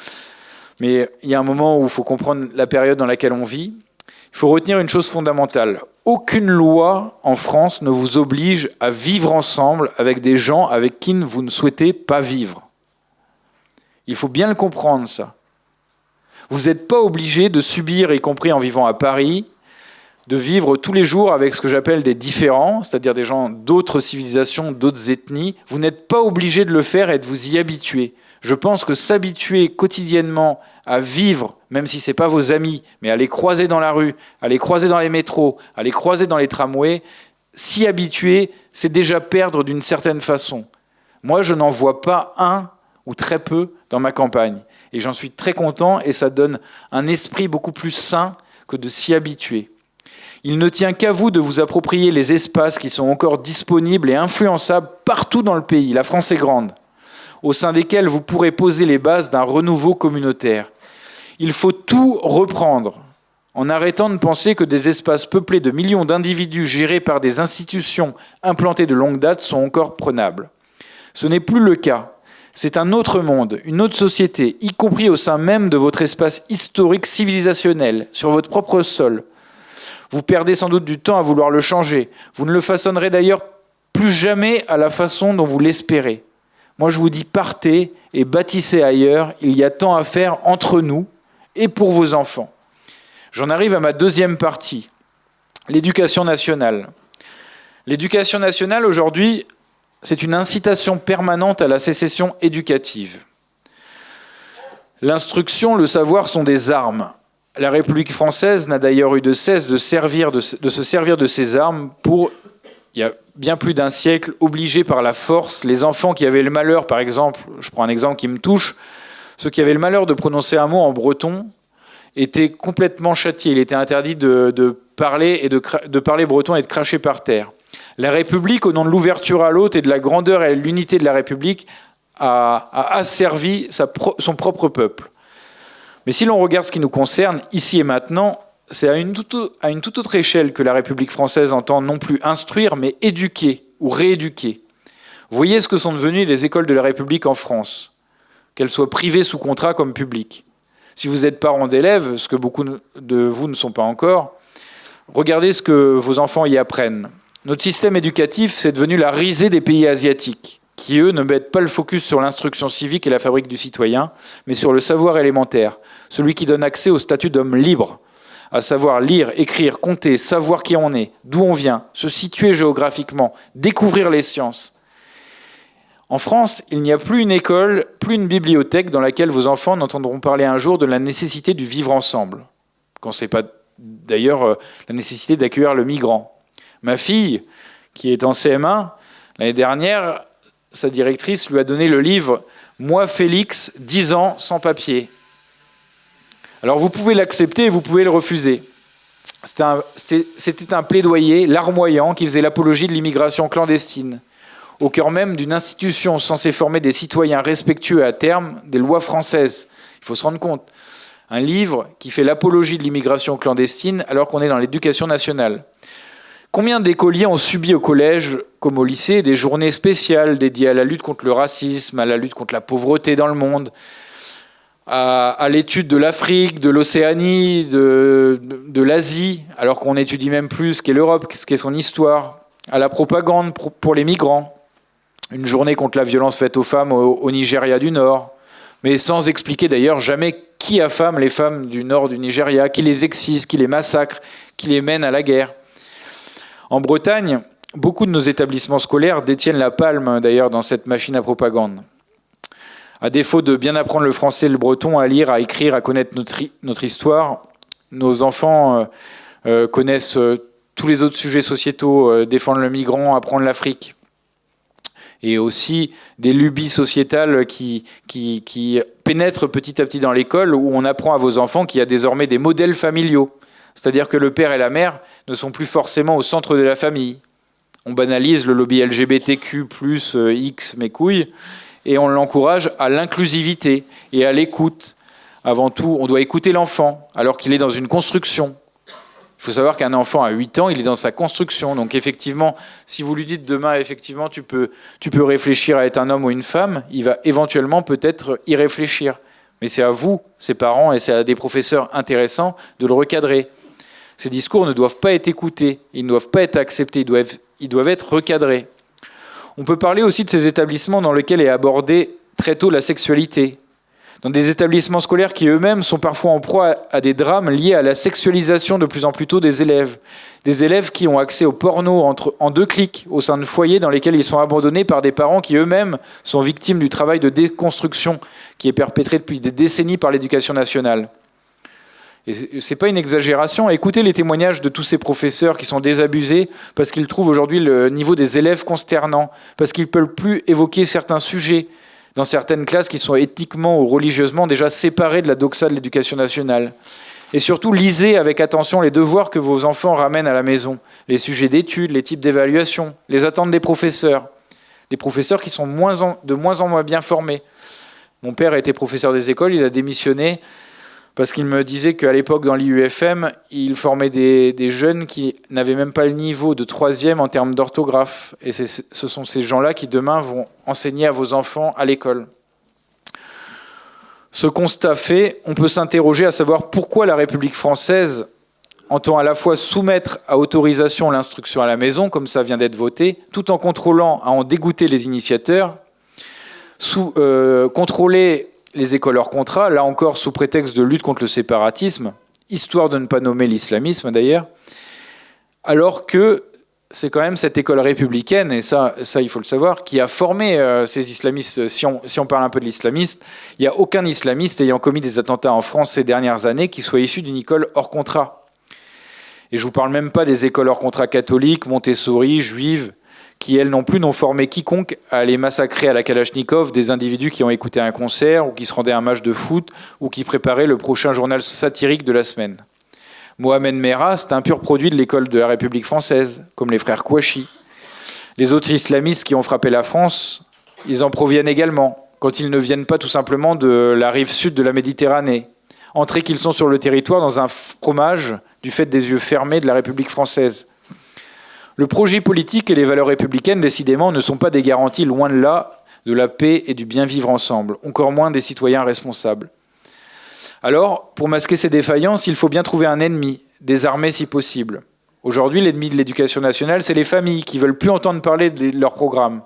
Mais il y a un moment où il faut comprendre la période dans laquelle on vit. Il faut retenir une chose fondamentale. Aucune loi en France ne vous oblige à vivre ensemble avec des gens avec qui vous ne souhaitez pas vivre. Il faut bien le comprendre, ça. Vous n'êtes pas obligé de subir, y compris en vivant à Paris, de vivre tous les jours avec ce que j'appelle des différents, c'est-à-dire des gens d'autres civilisations, d'autres ethnies. Vous n'êtes pas obligé de le faire et de vous y habituer. Je pense que s'habituer quotidiennement à vivre, même si ce n'est pas vos amis, mais à les croiser dans la rue, à les croiser dans les métros, à les croiser dans les tramways, s'y habituer, c'est déjà perdre d'une certaine façon. Moi, je n'en vois pas un ou très peu dans ma campagne. Et j'en suis très content et ça donne un esprit beaucoup plus sain que de s'y habituer. Il ne tient qu'à vous de vous approprier les espaces qui sont encore disponibles et influençables partout dans le pays. La France est grande, au sein desquels vous pourrez poser les bases d'un renouveau communautaire. Il faut tout reprendre, en arrêtant de penser que des espaces peuplés de millions d'individus gérés par des institutions implantées de longue date sont encore prenables. Ce n'est plus le cas. C'est un autre monde, une autre société, y compris au sein même de votre espace historique civilisationnel, sur votre propre sol, vous perdez sans doute du temps à vouloir le changer. Vous ne le façonnerez d'ailleurs plus jamais à la façon dont vous l'espérez. Moi, je vous dis, partez et bâtissez ailleurs. Il y a tant à faire entre nous et pour vos enfants. J'en arrive à ma deuxième partie, l'éducation nationale. L'éducation nationale, aujourd'hui, c'est une incitation permanente à la sécession éducative. L'instruction, le savoir sont des armes. La République française n'a d'ailleurs eu de cesse de, se servir de ces armes pour, il y a bien plus d'un siècle, obliger par la force les enfants qui avaient le malheur, par exemple, je prends un exemple qui me touche, ceux qui avaient le malheur de prononcer un mot en breton étaient complètement châtiés. Il était interdit de, parler, et de, parler breton et de cracher par terre. La République, au nom de l'ouverture à l'autre et de la grandeur et l'unité de la République, a, asservi son propre peuple. Mais si l'on regarde ce qui nous concerne, ici et maintenant, c'est à une, toute, autre échelle que la République française entend non plus instruire, mais éduquer ou rééduquer. Voyez ce que sont devenues les écoles de la République en France, qu'elles soient privées sous contrat comme publiques. Si vous êtes parent d'élèves, ce que beaucoup de vous ne sont pas encore, regardez ce que vos enfants y apprennent. Notre système éducatif, c'est devenu la risée des pays asiatiques qui, eux, ne mettent pas le focus sur l'instruction civique et la fabrique du citoyen, mais sur le savoir élémentaire, celui qui donne accès au statut d'homme libre, à savoir lire, écrire, compter, savoir qui on est, d'où on vient, se situer géographiquement, découvrir les sciences. En France, il n'y a plus une école, plus une bibliothèque dans laquelle vos enfants n'entendront parler un jour de la nécessité du vivre ensemble. Quand c'est pas d'ailleurs euh, la nécessité d'accueillir le migrant. Ma fille, qui est en CM1, l'année dernière, sa directrice lui a donné le livre Moi Félix, 10 ans sans papier. Alors vous pouvez l'accepter et vous pouvez le refuser. C'était un, plaidoyer larmoyant qui faisait l'apologie de l'immigration clandestine, au cœur même d'une institution censée former des citoyens respectueux à terme des lois françaises. Il faut se rendre compte. Un livre qui fait l'apologie de l'immigration clandestine alors qu'on est dans l'éducation nationale. Combien d'écoliers ont subi au collège comme au lycée des journées spéciales dédiées à la lutte contre le racisme, à la lutte contre la pauvreté dans le monde, à, l'étude de l'Afrique, de l'Océanie, de, l'Asie, alors qu'on étudie même plus ce qu'est l'Europe, ce qu'est son histoire, à la propagande pour les migrants, une journée contre la violence faite aux femmes au Nigeria du Nord, mais sans expliquer d'ailleurs jamais qui affame les femmes du nord du Nigeria, qui les excise, qui les massacre, qui les mène à la guerre. En Bretagne, beaucoup de nos établissements scolaires détiennent la palme d'ailleurs dans cette machine à propagande. À défaut de bien apprendre le français et le breton, à lire, à écrire, à connaître notre, histoire, nos enfants euh, euh, connaissent euh, tous les autres sujets sociétaux, défendre le migrant, apprendre l'Afrique. Et aussi des lubies sociétales qui, qui, pénètrent petit à petit dans l'école, où on apprend à vos enfants qu'il y a désormais des modèles familiaux. C'est-à-dire que le père et la mère ne sont plus forcément au centre de la famille. On banalise le lobby LGBTQ, X, mes couilles, et on l'encourage à l'inclusivité et à l'écoute. Avant tout, on doit écouter l'enfant alors qu'il est dans une construction. Il faut savoir qu'un enfant à 8 ans, il est dans sa construction. Donc effectivement, si vous lui dites demain, effectivement, tu peux, tu peux réfléchir à être un homme ou une femme, il va éventuellement peut-être y réfléchir. Mais c'est à vous, ses parents, et c'est à des professeurs intéressants de le recadrer. Ces discours ne doivent pas être écoutés, ils ne doivent pas être acceptés, ils doivent, être recadrés. On peut parler aussi de ces établissements dans lesquels est abordée très tôt la sexualité, dans des établissements scolaires qui eux-mêmes sont parfois en proie à des drames liés à la sexualisation de plus en plus tôt des élèves. Des élèves qui ont accès au porno en deux clics au sein de foyers dans lesquels ils sont abandonnés par des parents qui eux-mêmes sont victimes du travail de déconstruction qui est perpétré depuis des décennies par l'éducation nationale. Et c'est pas une exagération. Écoutez les témoignages de tous ces professeurs qui sont désabusés parce qu'ils trouvent aujourd'hui le niveau des élèves consternant, parce qu'ils ne peuvent plus évoquer certains sujets dans certaines classes qui sont éthiquement ou religieusement déjà séparées de la doxa de l'éducation nationale. Et surtout, lisez avec attention les devoirs que vos enfants ramènent à la maison, les sujets d'études, les types d'évaluation, les attentes des professeurs. Des professeurs qui sont de moins en moins bien formés. Mon père été professeur des écoles, il a démissionné parce qu'il me disait qu'à l'époque, dans l'IUFM, il formait des, jeunes qui n'avaient même pas le niveau de troisième en termes d'orthographe. Et ce sont ces gens-là qui, demain, vont enseigner à vos enfants à l'école. Ce constat fait, on peut s'interroger à savoir pourquoi la République française entend à la fois soumettre à autorisation l'instruction à la maison, comme ça vient d'être voté, tout en contrôlant à en dégoûter les initiateurs, euh, contrôler les écoles hors contrat, là encore sous prétexte de lutte contre le séparatisme, histoire de ne pas nommer l'islamisme d'ailleurs, alors que c'est quand même cette école républicaine, et ça, ça il faut le savoir, qui a formé euh, ces islamistes. Si on, si on, parle un peu de l'islamiste, il n'y a aucun islamiste ayant commis des attentats en France ces dernières années qui soit issu d'une école hors contrat. Et je ne vous parle même pas des écoles hors contrat catholiques, Montessori, juives, qui, elles non plus, n'ont formé quiconque à aller massacrer à la Kalachnikov des individus qui ont écouté un concert, ou qui se rendaient à un match de foot, ou qui préparaient le prochain journal satirique de la semaine. Mohamed Merah, c'est un pur produit de l'école de la République française, comme les frères Kouachi. Les autres islamistes qui ont frappé la France, ils en proviennent également, quand ils ne viennent pas tout simplement de la rive sud de la Méditerranée. Entrés qu'ils sont sur le territoire dans un fromage du fait des yeux fermés de la République française. Le projet politique et les valeurs républicaines, décidément, ne sont pas des garanties, loin de là, de la paix et du bien vivre ensemble, encore moins des citoyens responsables. Alors, pour masquer ces défaillances, il faut bien trouver un ennemi, désarmé si possible. Aujourd'hui, l'ennemi de l'éducation nationale, c'est les familles qui veulent plus entendre parler de leur programme,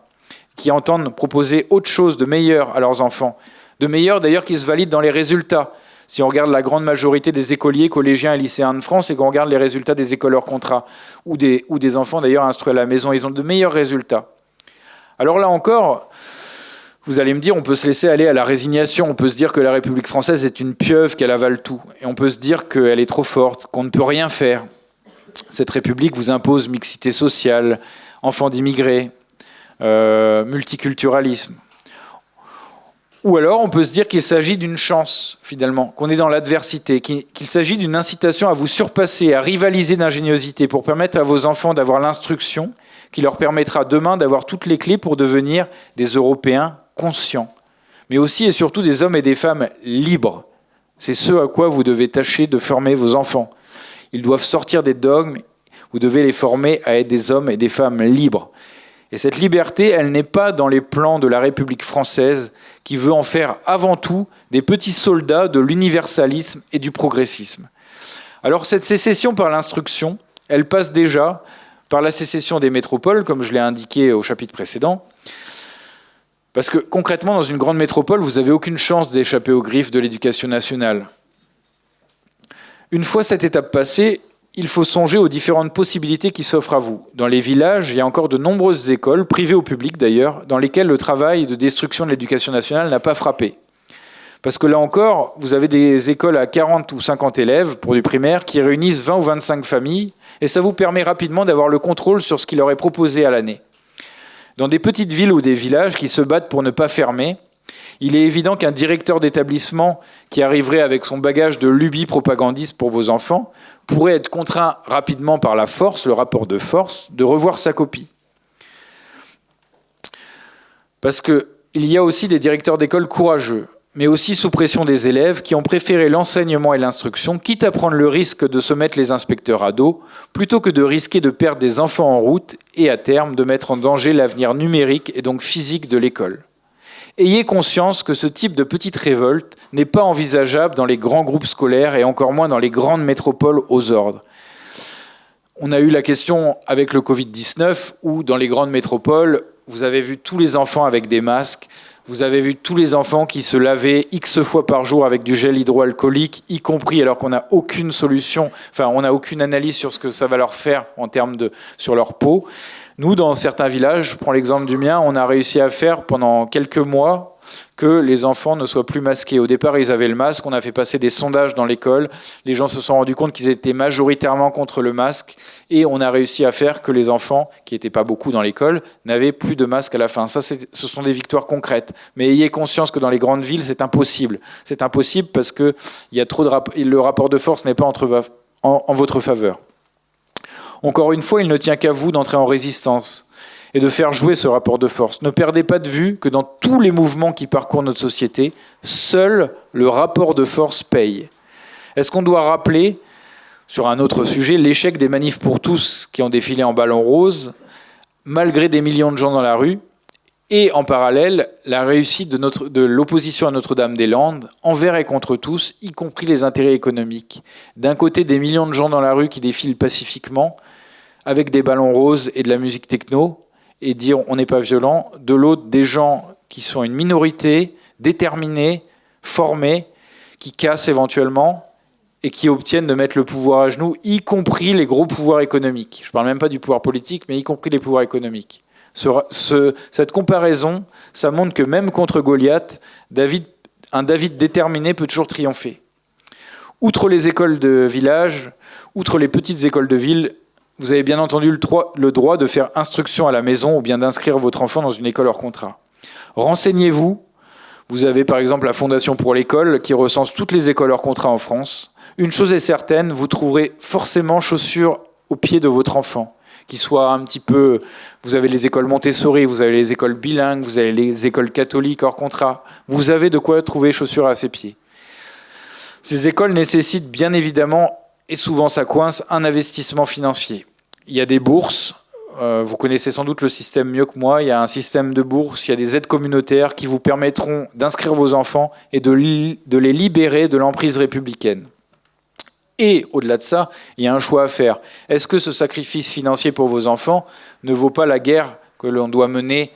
qui entendent proposer autre chose de meilleur à leurs enfants, de meilleur d'ailleurs qui se valide dans les résultats, si on regarde la grande majorité des écoliers, collégiens et lycéens de France et qu'on regarde les résultats des écoles hors contrat, ou des, enfants d'ailleurs instruits à la maison, ils ont de meilleurs résultats. Alors là encore, vous allez me dire, on peut se laisser aller à la résignation, on peut se dire que la République française est une pieuvre, qu'elle avale tout, et on peut se dire qu'elle est trop forte, qu'on ne peut rien faire. Cette République vous impose mixité sociale, enfants d'immigrés, euh, multiculturalisme. Ou alors on peut se dire qu'il s'agit d'une chance, finalement, qu'on est dans l'adversité, qu'il s'agit d'une incitation à vous surpasser, à rivaliser d'ingéniosité pour permettre à vos enfants d'avoir l'instruction qui leur permettra demain d'avoir toutes les clés pour devenir des Européens conscients, mais aussi et surtout des hommes et des femmes libres. C'est ce à quoi vous devez tâcher de former vos enfants. Ils doivent sortir des dogmes, vous devez les former à être des hommes et des femmes libres. Et cette liberté, elle n'est pas dans les plans de la République française qui veut en faire avant tout des petits soldats de l'universalisme et du progressisme. Alors cette sécession par l'instruction, elle passe déjà par la sécession des métropoles, comme je l'ai indiqué au chapitre précédent, parce que concrètement, dans une grande métropole, vous n'avez aucune chance d'échapper aux griffes de l'éducation nationale. Une fois cette étape passée, il faut songer aux différentes possibilités qui s'offrent à vous. Dans les villages, il y a encore de nombreuses écoles, privées ou publiques d'ailleurs, dans lesquelles le travail de destruction de l'éducation nationale n'a pas frappé. Parce que là encore, vous avez des écoles à 40 ou 50 élèves pour du primaire qui réunissent 20 ou 25 familles, et ça vous permet rapidement d'avoir le contrôle sur ce qui leur est proposé à l'année. Dans des petites villes ou des villages qui se battent pour ne pas fermer, il est évident qu'un directeur d'établissement qui arriverait avec son bagage de lubie propagandiste pour vos enfants pourrait être contraint rapidement par la force, le rapport de force, de revoir sa copie. Parce qu'il y a aussi des directeurs d'école courageux, mais aussi sous pression des élèves qui ont préféré l'enseignement et l'instruction, quitte à prendre le risque de se mettre les inspecteurs à dos, plutôt que de risquer de perdre des enfants en route et à terme de mettre en danger l'avenir numérique et donc physique de l'école. Ayez conscience que ce type de petite révolte n'est pas envisageable dans les grands groupes scolaires et encore moins dans les grandes métropoles aux ordres. On a eu la question avec le Covid-19 où dans les grandes métropoles, vous avez vu tous les enfants avec des masques, vous avez vu tous les enfants qui se lavaient X fois par jour avec du gel hydroalcoolique, y compris alors qu'on n'a aucune solution, enfin on n'a aucune analyse sur ce que ça va leur faire en termes de sur leur peau. Nous, dans certains villages, je prends l'exemple du mien, on a réussi à faire pendant quelques mois que les enfants ne soient plus masqués. Au départ, ils avaient le masque, on a fait passer des sondages dans l'école, les gens se sont rendus compte qu'ils étaient majoritairement contre le masque, et on a réussi à faire que les enfants, qui n'étaient pas beaucoup dans l'école, n'avaient plus de masque à la fin. Ce sont des victoires concrètes. Mais ayez conscience que dans les grandes villes, c'est impossible. C'est impossible parce que y a trop de le rapport de force n'est pas en votre faveur. Encore une fois, il ne tient qu'à vous d'entrer en résistance et de faire jouer ce rapport de force. Ne perdez pas de vue que dans tous les mouvements qui parcourent notre société, seul le rapport de force paye. Est-ce qu'on doit rappeler, sur un autre sujet, l'échec des manifs pour tous qui ont défilé en ballon rose, malgré des millions de gens dans la rue, et en parallèle, la réussite de, l'opposition à Notre-Dame-des-Landes, envers et contre tous, y compris les intérêts économiques? D'un côté, des millions de gens dans la rue qui défilent pacifiquement, avec des ballons roses et de la musique techno, et dire on n'est pas violent. De l'autre, des gens qui sont une minorité, déterminés, formés, qui cassent éventuellement, et qui obtiennent de mettre le pouvoir à genoux, y compris les gros pouvoirs économiques. Je ne parle même pas du pouvoir politique, mais y compris les pouvoirs économiques cette comparaison, ça montre que même contre Goliath, un David déterminé peut toujours triompher. Outre les écoles de village, outre les petites écoles de ville, vous avez bien entendu le, droit de faire instruction à la maison ou bien d'inscrire votre enfant dans une école hors contrat. Renseignez-vous. Vous avez par exemple la Fondation pour l'école qui recense toutes les écoles hors contrat en France. Une chose est certaine, vous trouverez forcément chaussures au pied de votre enfant qui soit un petit peu... Vous avez les écoles Montessori, vous avez les écoles bilingues, vous avez les écoles catholiques hors contrat. Vous avez de quoi trouver chaussures à ses pieds. Ces écoles nécessitent bien évidemment, et souvent ça coince, un investissement financier. Il y a des bourses, euh, vous connaissez sans doute le système mieux que moi, il y a un système de bourse, il y a des aides communautaires qui vous permettront d'inscrire vos enfants et de les libérer de l'emprise républicaine. Et au-delà de ça, il y a un choix à faire. Est-ce que ce sacrifice financier pour vos enfants ne vaut pas la guerre que l'on doit mener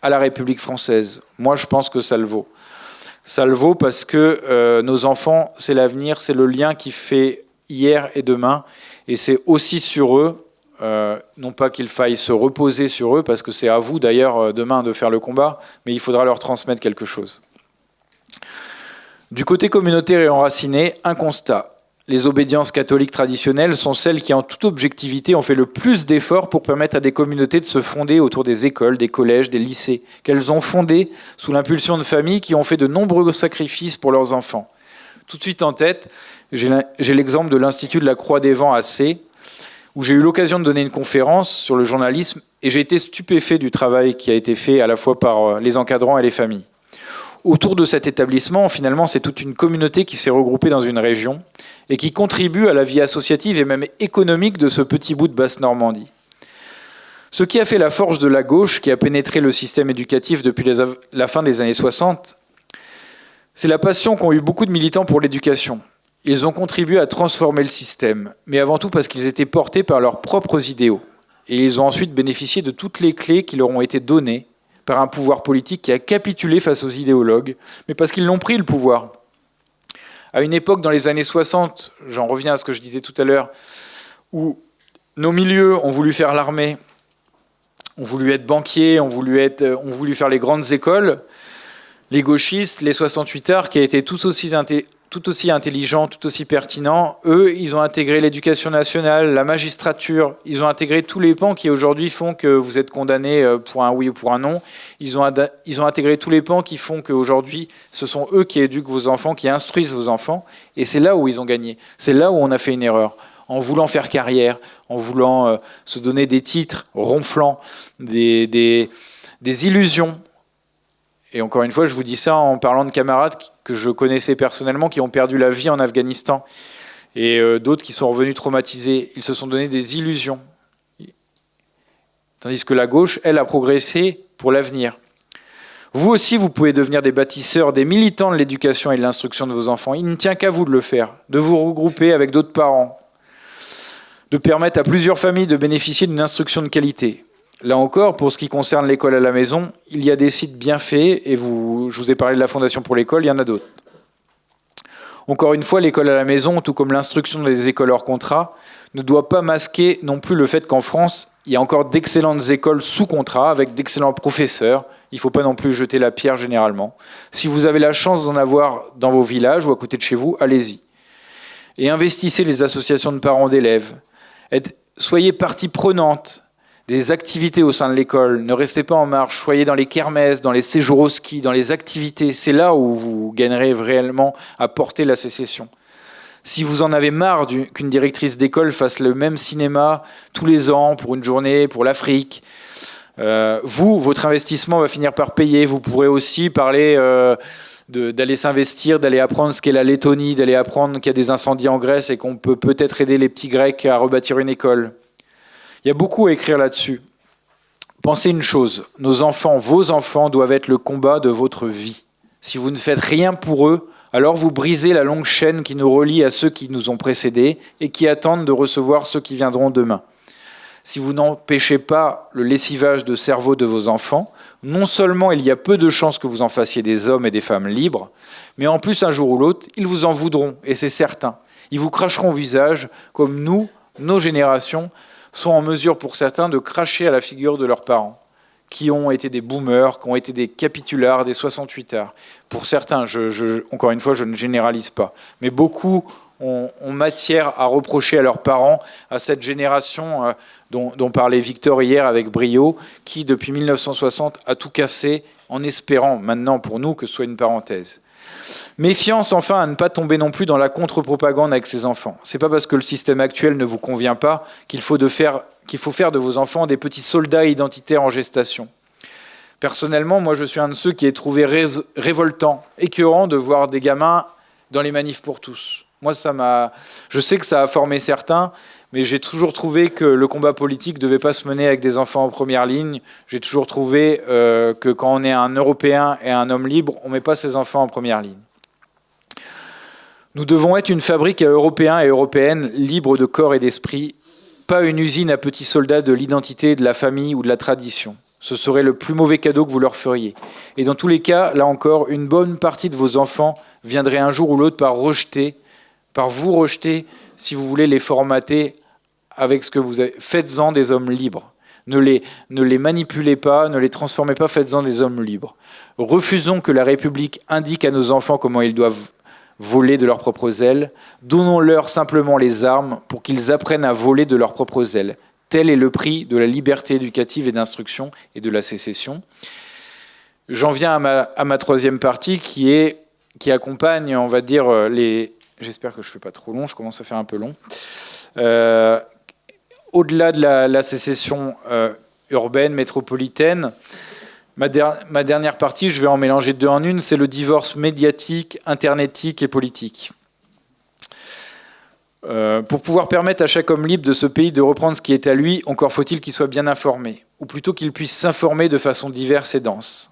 à la République française? Moi, je pense que ça le vaut. Ça le vaut parce que euh, nos enfants, c'est l'avenir, c'est le lien qui fait hier et demain. Et c'est aussi sur eux, euh, non pas qu'il faille se reposer sur eux, parce que c'est à vous d'ailleurs euh, demain de faire le combat, mais il faudra leur transmettre quelque chose. Du côté communautaire et enraciné, un constat les obédiences catholiques traditionnelles sont celles qui, en toute objectivité, ont fait le plus d'efforts pour permettre à des communautés de se fonder autour des écoles, des collèges, des lycées, qu'elles ont fondées sous l'impulsion de familles qui ont fait de nombreux sacrifices pour leurs enfants. Tout de suite en tête, j'ai l'exemple de l'Institut de la Croix des Vents à C, où j'ai eu l'occasion de donner une conférence sur le journalisme et j'ai été stupéfait du travail qui a été fait à la fois par euh, les encadrants et les familles. Autour de cet établissement, finalement, c'est toute une communauté qui s'est regroupée dans une région et qui contribue à la vie associative et même économique de ce petit bout de Basse-Normandie. Ce qui a fait la force de la gauche qui a pénétré le système éducatif depuis la fin des années 60, c'est la passion qu'ont eu beaucoup de militants pour l'éducation. Ils ont contribué à transformer le système, mais avant tout parce qu'ils étaient portés par leurs propres idéaux. Et ils ont ensuite bénéficié de toutes les clés qui leur ont été données par un pouvoir politique qui a capitulé face aux idéologues, mais parce qu'ils l'ont pris le pouvoir. À une époque, dans les années 60, j'en reviens à ce que je disais tout à l'heure, où nos milieux ont voulu faire l'armée, ont voulu être banquiers, ont voulu, voulu faire les grandes écoles, les gauchistes, les 68 arts, qui été tout aussi tout aussi intelligent, tout aussi pertinent. Eux, ils ont intégré l'éducation nationale, la magistrature, ils ont intégré tous les pans qui aujourd'hui font que vous êtes condamné euh, pour un oui ou pour un non. Ils ont, ils ont intégré tous les pans qui font qu'aujourd'hui, ce sont eux qui éduquent vos enfants, qui instruisent vos enfants. Et c'est là où ils ont gagné. C'est là où on a fait une erreur. En voulant faire carrière, en voulant euh, se donner des titres ronflants, des, des, des illusions et encore une fois, je vous dis ça en parlant de camarades que je connaissais personnellement, qui ont perdu la vie en Afghanistan, et euh, d'autres qui sont revenus traumatisés. Ils se sont donné des illusions. Tandis que la gauche, elle, a progressé pour l'avenir. Vous aussi, vous pouvez devenir des bâtisseurs, des militants de l'éducation et de l'instruction de vos enfants. Il ne tient qu'à vous de le faire, de vous regrouper avec d'autres parents, de permettre à plusieurs familles de bénéficier d'une instruction de qualité. Là encore, pour ce qui concerne l'école à la maison, il y a des sites bien faits, et vous, je vous ai parlé de la Fondation pour l'école, il y en a d'autres. Encore une fois, l'école à la maison, tout comme l'instruction des écoles hors contrat, ne doit pas masquer non plus le fait qu'en France, il y a encore d'excellentes écoles sous contrat, avec d'excellents professeurs. Il ne faut pas non plus jeter la pierre généralement. Si vous avez la chance d'en avoir dans vos villages ou à côté de chez vous, allez-y. Et investissez les associations de parents d'élèves. Soyez partie prenante des activités au sein de l'école. Ne restez pas en marche, soyez dans les kermesses, dans les séjours au ski, dans les activités. C'est là où vous gagnerez réellement à porter la sécession. Si vous en avez marre qu'une directrice d'école fasse le même cinéma tous les ans pour une journée, pour l'Afrique, euh, vous, votre investissement va finir par payer. Vous pourrez aussi parler euh, d'aller s'investir, d'aller apprendre ce qu'est la Lettonie, d'aller apprendre qu'il y a des incendies en Grèce et qu'on peut peut-être aider les petits Grecs à rebâtir une école. Il y a beaucoup à écrire là-dessus. Pensez une chose, nos enfants, vos enfants doivent être le combat de votre vie. Si vous ne faites rien pour eux, alors vous brisez la longue chaîne qui nous relie à ceux qui nous ont précédés et qui attendent de recevoir ceux qui viendront demain. Si vous n'empêchez pas le lessivage de cerveau de vos enfants, non seulement il y a peu de chances que vous en fassiez des hommes et des femmes libres, mais en plus un jour ou l'autre, ils vous en voudront, et c'est certain. Ils vous cracheront au visage, comme nous, nos générations, sont en mesure pour certains de cracher à la figure de leurs parents, qui ont été des boomers, qui ont été des capitulards, des 68 arts. Pour certains, encore une fois, je ne généralise pas, mais beaucoup ont, matière à reprocher à leurs parents, à cette génération euh, dont, dont, parlait Victor hier avec brio, qui depuis 1960 a tout cassé en espérant maintenant pour nous que ce soit une parenthèse. Méfiance enfin à ne pas tomber non plus dans la contre-propagande avec ses enfants. C'est pas parce que le système actuel ne vous convient pas qu'il faut, faire, faut faire de vos enfants des petits soldats identitaires en gestation. Personnellement, moi je suis un de ceux qui ai trouvé révoltant, écœurant de voir des gamins dans les manifs pour tous. Moi, ça m'a. Je sais que ça a formé certains, mais j'ai toujours trouvé que le combat politique ne devait pas se mener avec des enfants en première ligne. J'ai toujours trouvé euh, que quand on est un Européen et un homme libre, on ne met pas ses enfants en première ligne. Nous devons être une fabrique à Européens et Européennes libres de corps et d'esprit, pas une usine à petits soldats de l'identité, de la famille ou de la tradition. Ce serait le plus mauvais cadeau que vous leur feriez. Et dans tous les cas, là encore, une bonne partie de vos enfants viendrait un jour ou l'autre par rejeter, par vous rejeter, si vous voulez les formater avec ce que vous avez. Faites-en des hommes libres. Ne les, ne les manipulez pas, ne les transformez pas, faites-en des hommes libres. Refusons que la République indique à nos enfants comment ils doivent voler de leurs propres ailes. Donnons-leur simplement les armes pour qu'ils apprennent à voler de leurs propres ailes. Tel est le prix de la liberté éducative et d'instruction et de la sécession. J'en viens à ma, troisième partie qui, est, qui accompagne, on va dire, les... J'espère que je ne fais pas trop long, je commence à faire un peu long. Euh, au-delà de la, sécession euh, urbaine, métropolitaine, ma, dernière partie, je vais en mélanger deux en une, c'est le divorce médiatique, internetique et politique. Euh, pour pouvoir permettre à chaque homme libre de ce pays de reprendre ce qui est à lui, encore faut-il qu'il soit bien informé, ou plutôt qu'il puisse s'informer de façon diverse et dense.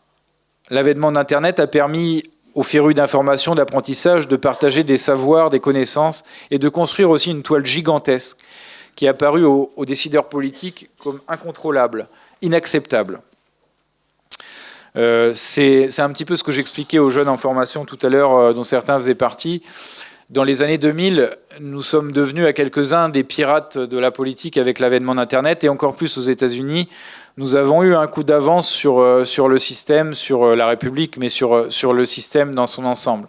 L'avènement d'Internet a permis aux férus d'information, d'apprentissage, de partager des savoirs, des connaissances, et de construire aussi une toile gigantesque qui est apparue aux, décideurs politiques comme incontrôlable, inacceptable. Euh, c'est un petit peu ce que j'expliquais aux jeunes en formation tout à l'heure, euh, dont certains faisaient partie. Dans les années 2000, nous sommes devenus à quelques-uns des pirates de la politique avec l'avènement d'Internet, et encore plus aux États-Unis. Nous avons eu un coup d'avance sur, euh, sur le système, sur la République, mais sur, sur le système dans son ensemble.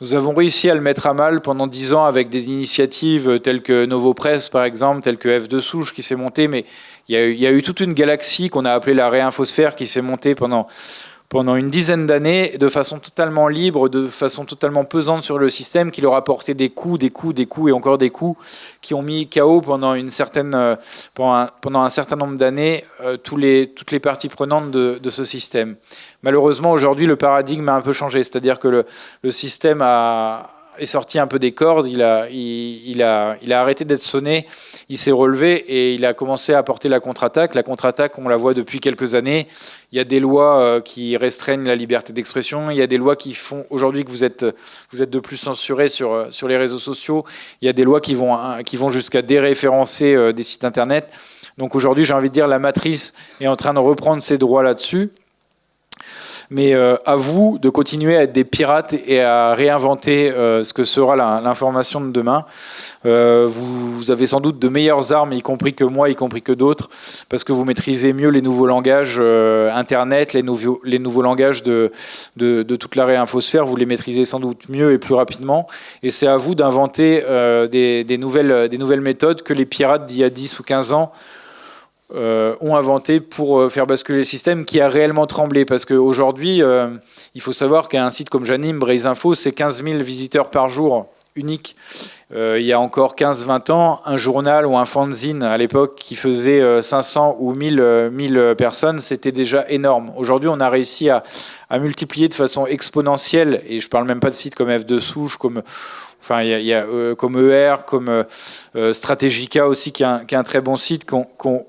Nous avons réussi à le mettre à mal pendant dix ans avec des initiatives telles que Novo Press, par exemple, telles que F2 Souche qui s'est montée, mais il y, a eu, toute une galaxie qu'on a appelée la réinfosphère qui s'est montée pendant, pendant une dizaine d'années de façon totalement libre, de façon totalement pesante sur le système, qui leur a porté des coups, des coups, des coups et encore des coups, qui ont mis KO pendant, une certaine, euh, pendant, un, pendant un certain nombre d'années euh, toutes les parties prenantes de, de ce système. Malheureusement, aujourd'hui, le paradigme a un peu changé, c'est-à-dire que le, le système a, est sorti un peu des cordes, il a, il, a, il a arrêté d'être sonné, il s'est relevé et il a commencé à porter la contre-attaque. La contre-attaque, on la voit depuis quelques années. Il y a des lois euh, qui restreignent la liberté d'expression, il y a des lois qui font aujourd'hui que vous êtes, vous êtes de plus censuré sur, euh, sur les réseaux sociaux, il y a des lois qui vont, qui vont jusqu'à déréférencer euh, des sites internet. Donc aujourd'hui, j'ai envie de dire, la matrice est en train de reprendre ses droits là-dessus mais euh, à vous de continuer à être des pirates et à réinventer euh, ce que sera l'information de demain. Euh, vous, avez sans doute de meilleures armes, y compris que moi, y compris que d'autres, parce que vous maîtrisez mieux les nouveaux langages Internet, les nouveaux, langages de, toute la réinfosphère, vous les maîtrisez sans doute mieux et plus rapidement. Et c'est à vous d'inventer des, des, nouvelles, des nouvelles méthodes que les pirates d'il y a 10 ou 15 ans euh, ont inventé pour euh, faire basculer le système qui a réellement tremblé. Parce qu'aujourd'hui, euh, il faut savoir qu'un site comme Janim, Braise Info, c'est 15 000 visiteurs par jour unique. il y a encore 15-20 ans, un journal ou un fanzine à l'époque qui faisait 500 ou 1000, 1000 personnes, c'était déjà énorme. Aujourd'hui, on a réussi à, multiplier de façon exponentielle, et je parle même pas de sites comme F2 Souche, comme Enfin, il y a, euh, comme ER, comme euh, euh, aussi, qui est un, très bon site.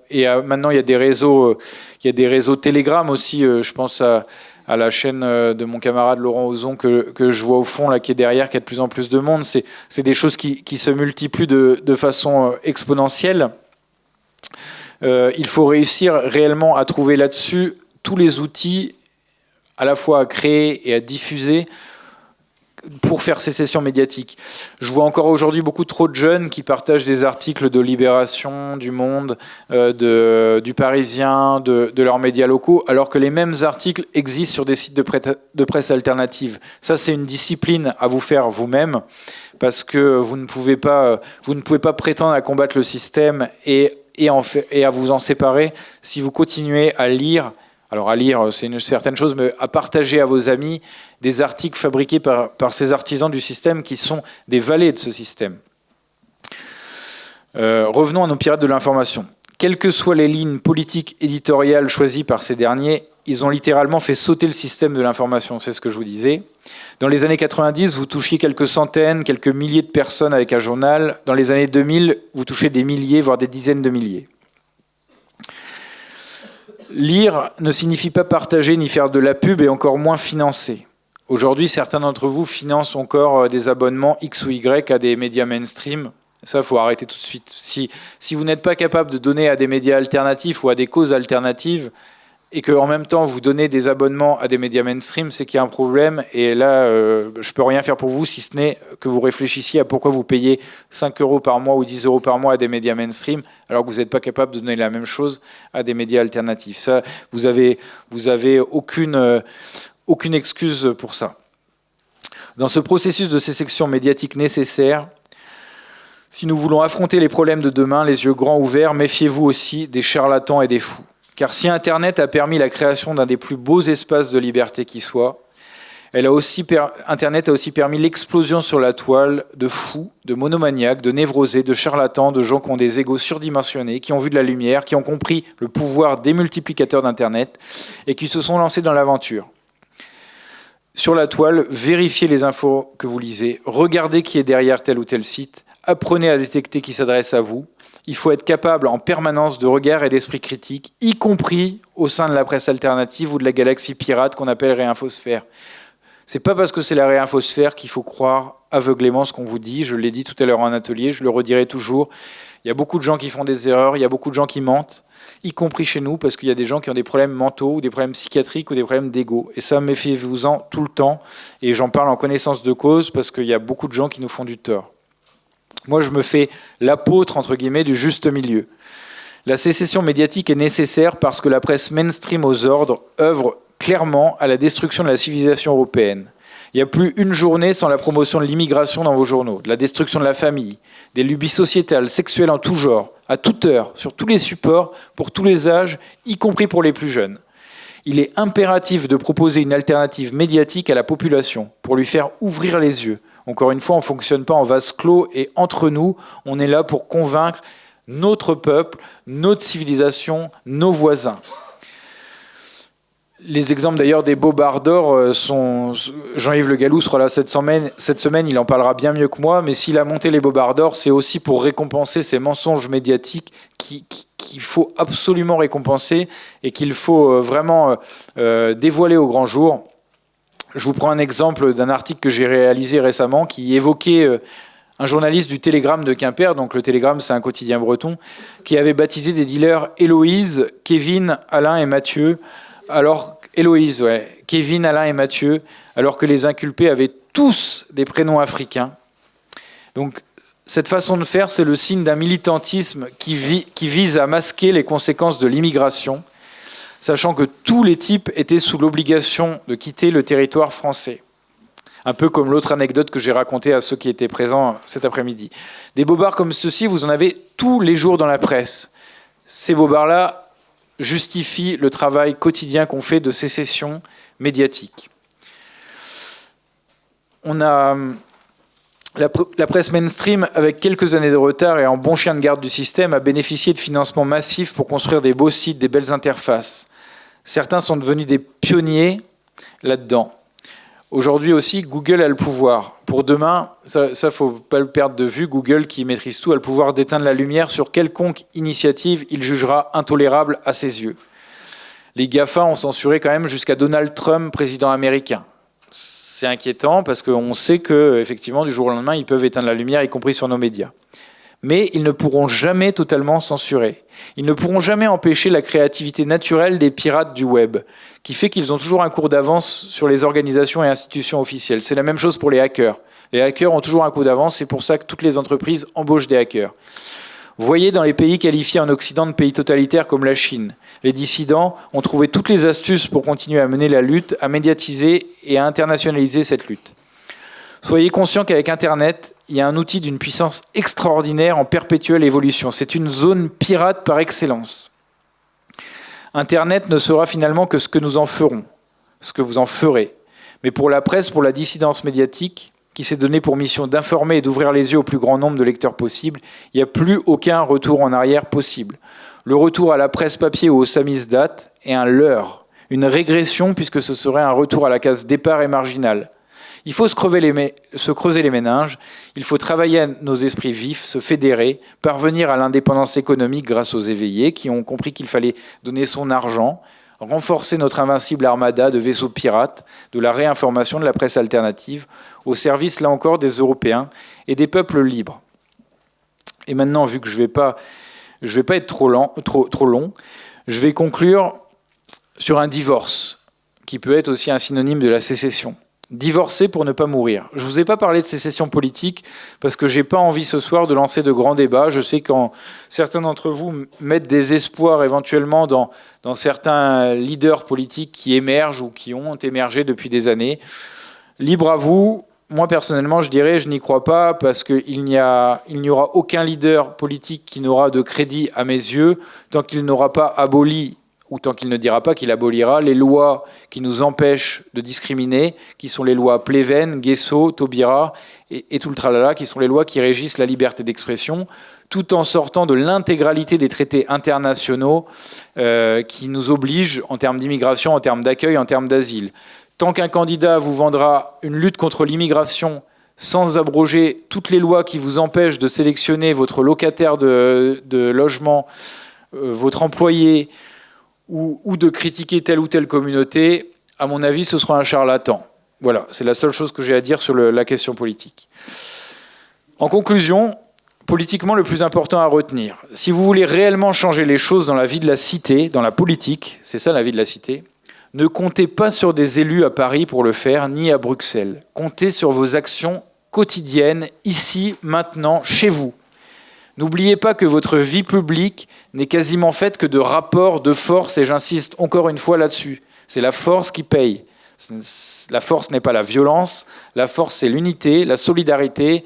et maintenant, il y a des réseaux, il y a des réseaux Telegram aussi. je pense à, la chaîne de mon camarade Laurent Ozon que, je vois au fond, là, qui est derrière, qui a de plus en plus de monde. C'est des choses qui, se multiplient de façon exponentielle. il faut réussir réellement à trouver là-dessus tous les outils à la fois à créer et à diffuser pour faire ces sessions médiatiques. Je vois encore aujourd'hui beaucoup trop de jeunes qui partagent des articles de Libération, du Monde, euh, du Parisien, de, leurs médias locaux, alors que les mêmes articles existent sur des sites de, presse, alternative. Ça, c'est une discipline à vous faire vous-même, parce que vous ne, pouvez pas, vous ne pouvez pas prétendre à combattre le système et, et à vous en séparer si vous continuez à lire alors à lire, c'est une certaine chose, mais à partager à vos amis des articles fabriqués par, par ces artisans du système qui sont des valets de ce système. Euh, revenons à nos pirates de l'information. Quelles que soient les lignes politiques éditoriales choisies par ces derniers, ils ont littéralement fait sauter le système de l'information, c'est ce que je vous disais. Dans les années 90, vous touchiez quelques centaines, quelques milliers de personnes avec un journal. Dans les années 2000, vous touchez des milliers, voire des dizaines de milliers. Lire ne signifie pas partager ni faire de la pub et encore moins financer. Aujourd'hui, certains d'entre vous financent encore euh, des abonnements X ou Y à des médias mainstream. Ça, faut arrêter tout de suite. Si, si vous n'êtes pas capable de donner à des médias alternatifs ou à des causes alternatives, et qu'en même temps vous donnez des abonnements à des médias mainstream, c'est qu'il y a un problème. Et là, euh, je peux rien faire pour vous si ce n'est que vous réfléchissiez à pourquoi vous payez 5 euros par mois ou 10 euros par mois à des médias mainstream, alors que vous n'êtes pas capable de donner la même chose à des médias alternatifs. Vous avez, vous avez aucune, euh, aucune excuse pour ça. Dans ce processus de sélection médiatique nécessaire, si nous voulons affronter les problèmes de demain, les yeux grands ouverts, méfiez-vous aussi des charlatans et des fous. Car si Internet a permis la création d'un des plus beaux espaces de liberté qui soit, elle a aussi Internet a aussi permis l'explosion sur la toile de fous, de monomaniaques, de névrosés, de charlatans, de gens qui ont des égos surdimensionnés, qui ont vu de la lumière, qui ont compris le pouvoir démultiplicateur d'Internet et qui se sont lancés dans l'aventure. Sur la toile, vérifiez les infos que vous lisez, regardez qui est derrière tel ou tel site, apprenez à détecter qui s'adresse à vous, il faut être capable en permanence de regard et d'esprit critique, y compris au sein de la presse alternative ou de la galaxie pirate qu'on appelle réinfosphère. C'est pas parce que c'est la réinfosphère qu'il faut croire aveuglément ce qu'on vous dit. Je l'ai dit tout à l'heure en atelier, je le redirai toujours. Il y a beaucoup de gens qui font des erreurs, il y a beaucoup de gens qui mentent, y compris chez nous, parce qu'il y a des gens qui ont des problèmes mentaux ou des problèmes psychiatriques ou des problèmes d'ego. Et ça, méfiez-vous-en tout le temps. Et j'en parle en connaissance de cause parce qu'il y a beaucoup de gens qui nous font du tort. Moi, je me fais l'apôtre, entre guillemets, du juste milieu. La sécession médiatique est nécessaire parce que la presse mainstream aux ordres œuvre clairement à la destruction de la civilisation européenne. Il n'y a plus une journée sans la promotion de l'immigration dans vos journaux, de la destruction de la famille, des lubies sociétales, sexuelles en tout genre, à toute heure, sur tous les supports, pour tous les âges, y compris pour les plus jeunes. Il est impératif de proposer une alternative médiatique à la population pour lui faire ouvrir les yeux, encore une fois, on ne fonctionne pas en vase clos et entre nous, on est là pour convaincre notre peuple, notre civilisation, nos voisins. Les exemples d'ailleurs des bobards d'or euh, sont. Jean-Yves Le Gallou sera là cette semaine, il en parlera bien mieux que moi, mais s'il a monté les bobards d'or, c'est aussi pour récompenser ces mensonges médiatiques qu'il faut absolument récompenser et qu'il faut euh, vraiment euh, dévoiler au grand jour. Je vous prends un exemple d'un article que j'ai réalisé récemment qui évoquait euh, un journaliste du Télégramme de Quimper, donc le Télégramme c'est un quotidien breton, qui avait baptisé des dealers Héloïse, Kevin, Alain et Mathieu, alors ouais, Kevin, Alain et Mathieu, alors que les inculpés avaient tous des prénoms africains. Donc cette façon de faire, c'est le signe d'un militantisme qui vise à masquer les conséquences de l'immigration sachant que tous les types étaient sous l'obligation de quitter le territoire français. Un peu comme l'autre anecdote que j'ai racontée à ceux qui étaient présents cet après-midi. Des bobards comme ceux-ci, vous en avez tous les jours dans la presse. Ces bobards-là justifient le travail quotidien qu'on fait de sécession médiatique. On a la, presse mainstream, avec quelques années de retard et en bon chien de garde du système, a bénéficié de financements massifs pour construire des beaux sites, des belles interfaces. Certains sont devenus des pionniers là-dedans. Aujourd'hui aussi, Google a le pouvoir. Pour demain, ça ne faut pas le perdre de vue, Google qui maîtrise tout a le pouvoir d'éteindre la lumière sur quelconque initiative il jugera intolérable à ses yeux. Les GAFA ont censuré quand même jusqu'à Donald Trump, président américain. C'est inquiétant parce qu'on sait que effectivement du jour au lendemain, ils peuvent éteindre la lumière, y compris sur nos médias mais ils ne pourront jamais totalement censurer. Ils ne pourront jamais empêcher la créativité naturelle des pirates du web, qui fait qu'ils ont toujours un cours d'avance sur les organisations et institutions officielles. C'est la même chose pour les hackers. Les hackers ont toujours un coup d'avance, c'est pour ça que toutes les entreprises embauchent des hackers. Voyez dans les pays qualifiés en Occident de pays totalitaires comme la Chine. Les dissidents ont trouvé toutes les astuces pour continuer à mener la lutte, à médiatiser et à internationaliser cette lutte. Soyez conscient qu'avec Internet, il y a un outil d'une puissance extraordinaire en perpétuelle évolution. C'est une zone pirate par excellence. Internet ne sera finalement que ce que nous en ferons, ce que vous en ferez. Mais pour la presse, pour la dissidence médiatique, qui s'est donné pour mission d'informer et d'ouvrir les yeux au plus grand nombre de lecteurs possible, il n'y a plus aucun retour en arrière possible. Le retour à la presse papier ou au samizdat est un leurre, une régression puisque ce serait un retour à la case départ et marginal. Il faut se, creuser les méninges, il faut travailler à nos esprits vifs, se fédérer, parvenir à l'indépendance économique grâce aux éveillés qui ont compris qu'il fallait donner son argent, renforcer notre invincible armada de vaisseaux pirates, de la réinformation de la presse alternative, au service, là encore, des Européens et des peuples libres. Et maintenant, vu que je ne vais, pas, être trop long, je vais conclure sur un divorce, qui peut être aussi un synonyme de la sécession divorcer pour ne pas mourir. Je ne vous ai pas parlé de sécession politique parce que j'ai pas envie ce soir de lancer de grands débats. Je sais quand certains d'entre vous mettent des espoirs éventuellement dans, dans certains leaders politiques qui émergent ou qui ont émergé depuis des années. Libre à vous, moi personnellement, je dirais, je n'y crois pas parce qu'il n'y aura aucun leader politique qui n'aura de crédit à mes yeux tant qu'il n'aura pas aboli ou tant qu'il ne dira pas qu'il abolira les lois qui nous empêchent de discriminer, qui sont les lois Pleven, Guesso, Taubira et, tout le tralala, qui sont les lois qui régissent la liberté d'expression, tout en sortant de l'intégralité des traités internationaux euh, qui nous obligent en termes d'immigration, en termes d'accueil, en termes d'asile. Tant qu'un candidat vous vendra une lutte contre l'immigration sans abroger toutes les lois qui vous empêchent de sélectionner votre locataire de, logement, euh, votre employé, ou, de critiquer telle ou telle communauté, à mon avis, ce sera un charlatan. Voilà, c'est la seule chose que j'ai à dire sur la question politique. En conclusion, politiquement, le plus important à retenir, si vous voulez réellement changer les choses dans la vie de la cité, dans la politique, c'est ça la vie de la cité, ne comptez pas sur des élus à Paris pour le faire, ni à Bruxelles. Comptez sur vos actions quotidiennes, ici, maintenant, chez vous. N'oubliez pas que votre vie publique n'est quasiment faite que de rapports de force, et j'insiste encore une fois là-dessus. C'est la force qui paye. La force n'est pas la violence, la force c'est l'unité, la solidarité,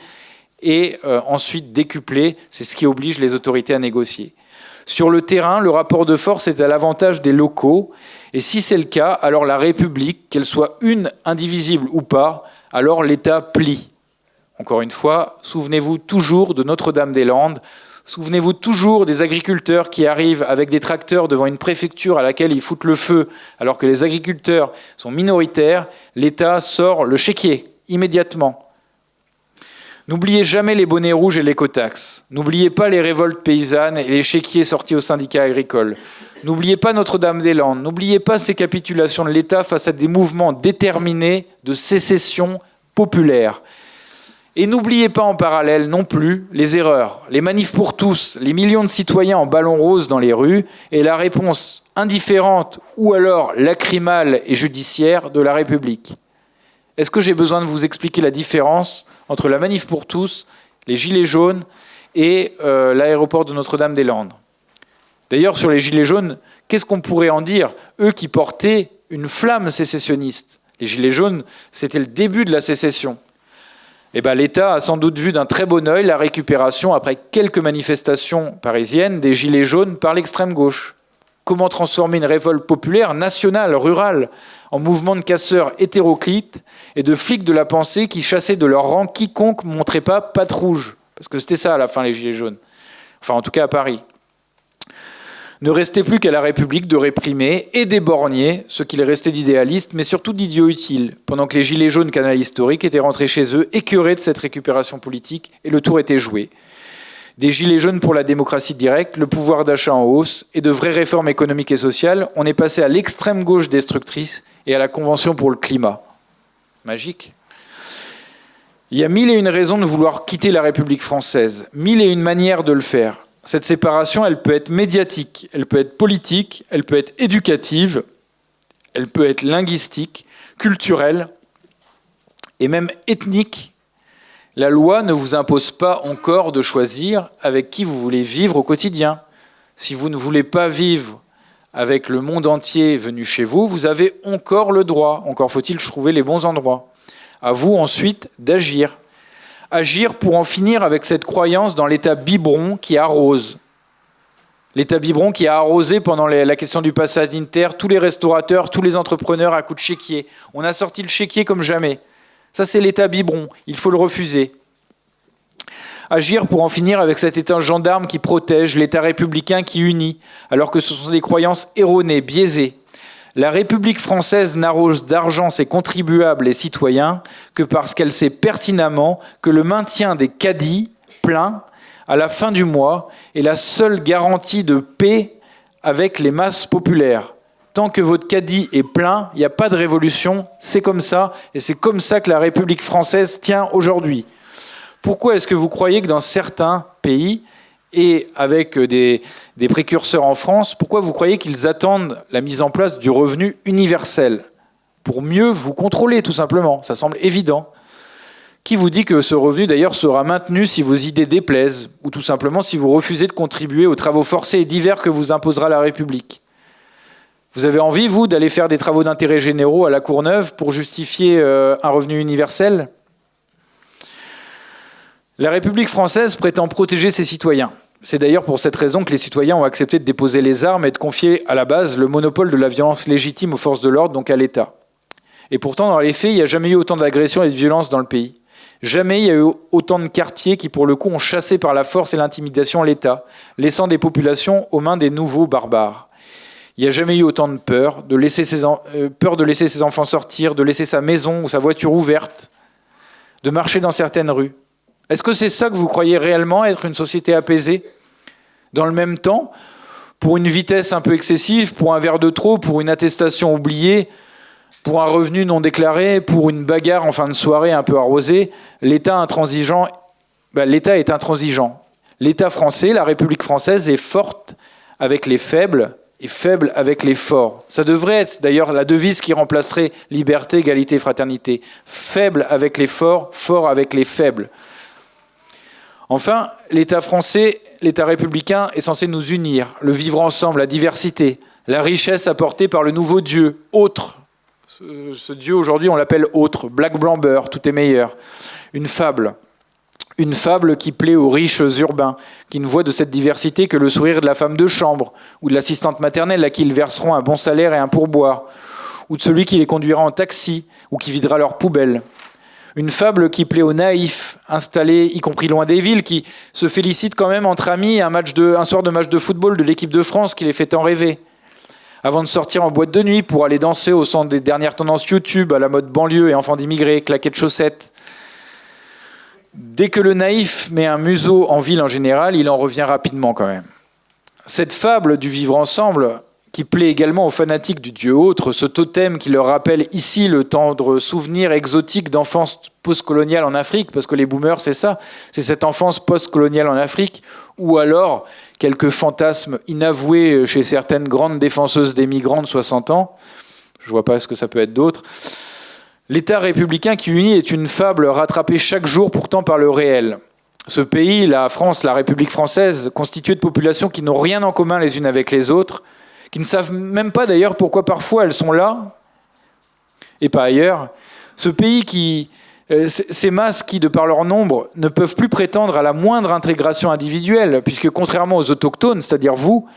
et euh, ensuite décupler, c'est ce qui oblige les autorités à négocier. Sur le terrain, le rapport de force est à l'avantage des locaux, et si c'est le cas, alors la République, qu'elle soit une, indivisible ou pas, alors l'État plie. Encore une fois, souvenez-vous toujours de Notre-Dame-des-Landes, souvenez-vous toujours des agriculteurs qui arrivent avec des tracteurs devant une préfecture à laquelle ils foutent le feu, alors que les agriculteurs sont minoritaires, l'État sort le chéquier immédiatement. N'oubliez jamais les bonnets rouges et l'écotaxe. N'oubliez pas les révoltes paysannes et les chéquiers sortis au syndicat agricole. N'oubliez pas Notre-Dame-des-Landes. N'oubliez pas ces capitulations de l'État face à des mouvements déterminés de sécession populaire. Et n'oubliez pas en parallèle non plus les erreurs, les manifs pour tous, les millions de citoyens en ballon rose dans les rues et la réponse indifférente ou alors lacrymale et judiciaire de la République. Est-ce que j'ai besoin de vous expliquer la différence entre la manif pour tous, les gilets jaunes et euh, l'aéroport de Notre-Dame-des-Landes? D'ailleurs, sur les gilets jaunes, qu'est-ce qu'on pourrait en dire? Eux qui portaient une flamme sécessionniste. Les gilets jaunes, c'était le début de la sécession. Eh ben, l'État a sans doute vu d'un très bon œil la récupération, après quelques manifestations parisiennes, des gilets jaunes par l'extrême gauche. Comment transformer une révolte populaire, nationale, rurale, en mouvement de casseurs hétéroclites et de flics de la pensée qui chassaient de leur rang quiconque ne montrait pas patte rouge? Parce que c'était ça à la fin, les gilets jaunes. Enfin, en tout cas à Paris. Ne restait plus qu'à la République de réprimer et d'éborgner ce qu'il restait d'idéalistes, mais surtout d'idiots utiles, pendant que les gilets jaunes canal historique étaient rentrés chez eux, écœurés de cette récupération politique, et le tour était joué. Des gilets jaunes pour la démocratie directe, le pouvoir d'achat en hausse, et de vraies réformes économiques et sociales, on est passé à l'extrême gauche destructrice et à la Convention pour le climat. Magique. Il y a mille et une raisons de vouloir quitter la République française, mille et une manières de le faire. Cette séparation, elle peut être médiatique, elle peut être politique, elle peut être éducative, elle peut être linguistique, culturelle et même ethnique. La loi ne vous impose pas encore de choisir avec qui vous voulez vivre au quotidien. Si vous ne voulez pas vivre avec le monde entier venu chez vous, vous avez encore le droit, encore faut-il trouver les bons endroits. À vous ensuite d'agir agir pour en finir avec cette croyance dans l'état biberon qui arrose. L'état biberon qui a arrosé pendant la question du pass sanitaire tous les restaurateurs, tous les entrepreneurs à coup de chéquier. On a sorti le chéquier comme jamais. Ça, c'est l'état biberon. Il faut le refuser. Agir pour en finir avec cet état gendarme qui protège, l'état républicain qui unit, alors que ce sont des croyances erronées, biaisées. La République française n'arrose d'argent ses contribuables et citoyens que parce qu'elle sait pertinemment que le maintien des caddies pleins à la fin du mois est la seule garantie de paix avec les masses populaires. Tant que votre caddie est plein, il n'y a pas de révolution, c'est comme ça, et c'est comme ça que la République française tient aujourd'hui. Pourquoi est-ce que vous croyez que dans certains pays, et avec des, précurseurs en France, pourquoi vous croyez qu'ils attendent la mise en place du revenu universel Pour mieux vous contrôler, tout simplement? Ça semble évident. Qui vous dit que ce revenu, d'ailleurs, sera maintenu si vos idées déplaisent, ou tout simplement si vous refusez de contribuer aux travaux forcés et divers que vous imposera la République? Vous avez envie, vous, d'aller faire des travaux d'intérêt généraux à la Courneuve pour justifier euh, un revenu universel? La République française prétend protéger ses citoyens. C'est d'ailleurs pour cette raison que les citoyens ont accepté de déposer les armes et de confier à la base le monopole de la violence légitime aux forces de l'ordre, donc à l'État. Et pourtant, dans les faits, il n'y a jamais eu autant d'agressions et de violences dans le pays. Jamais il y a eu autant de quartiers qui, pour le coup, ont chassé par la force et l'intimidation l'État, laissant des populations aux mains des nouveaux barbares. Il n'y a jamais eu autant de peur, de laisser ses euh, peur de laisser ses enfants sortir, de laisser sa maison ou sa voiture ouverte, de marcher dans certaines rues. Est-ce que c'est ça que vous croyez réellement être une société apaisée Dans le même temps, pour une vitesse un peu excessive, pour un verre de trop, pour une attestation oubliée, pour un revenu non déclaré, pour une bagarre en fin de soirée un peu arrosée, l'État intransigeant, ben, l'État est intransigeant. L'État français, la République française est forte avec les faibles et faible avec les forts. Ça devrait être d'ailleurs la devise qui remplacerait liberté, égalité, fraternité. Faible avec les forts, fort avec les faibles. Enfin, l'État français, l'État républicain est censé nous unir, le vivre ensemble, la diversité, la richesse apportée par le nouveau Dieu, autre. Ce, Dieu aujourd'hui, on l'appelle autre, black blamber, tout est meilleur. Une fable. Une fable qui plaît aux riches urbains, qui ne voient de cette diversité que le sourire de la femme de chambre, ou de l'assistante maternelle à qui ils verseront un bon salaire et un pourboire, ou de celui qui les conduira en taxi, ou qui videra leurs poubelles. Une fable qui plaît aux naïfs, installés y compris loin des villes, qui se félicitent quand même entre amis un, match de, un soir de match de football de l'équipe de France qui les fait tant rêver. Avant de sortir en boîte de nuit pour aller danser au centre des dernières tendances YouTube à la mode banlieue et enfants d'immigrés, claquettes chaussettes. Dès que le naïf met un museau en ville en général, il en revient rapidement quand même. Cette fable du vivre ensemble, qui plaît également aux fanatiques du dieu autre, ce totem qui leur rappelle ici le tendre souvenir exotique d'enfance postcoloniale en Afrique, parce que les boomers, c'est ça, c'est cette enfance postcoloniale en Afrique, ou alors quelques fantasmes inavoués chez certaines grandes défenseuses des migrants de 60 ans, je vois pas ce que ça peut être d'autre. L'État républicain qui unit est une fable rattrapée chaque jour pourtant par le réel. Ce pays, la France, la République française, constitué de populations qui n'ont rien en commun les unes avec les autres, qui ne savent même pas d'ailleurs pourquoi parfois elles sont là et pas ailleurs. Ce pays qui, euh, ces masses qui, de par leur nombre, ne peuvent plus prétendre à la moindre intégration individuelle, puisque contrairement aux autochtones, c'est-à-dire vous,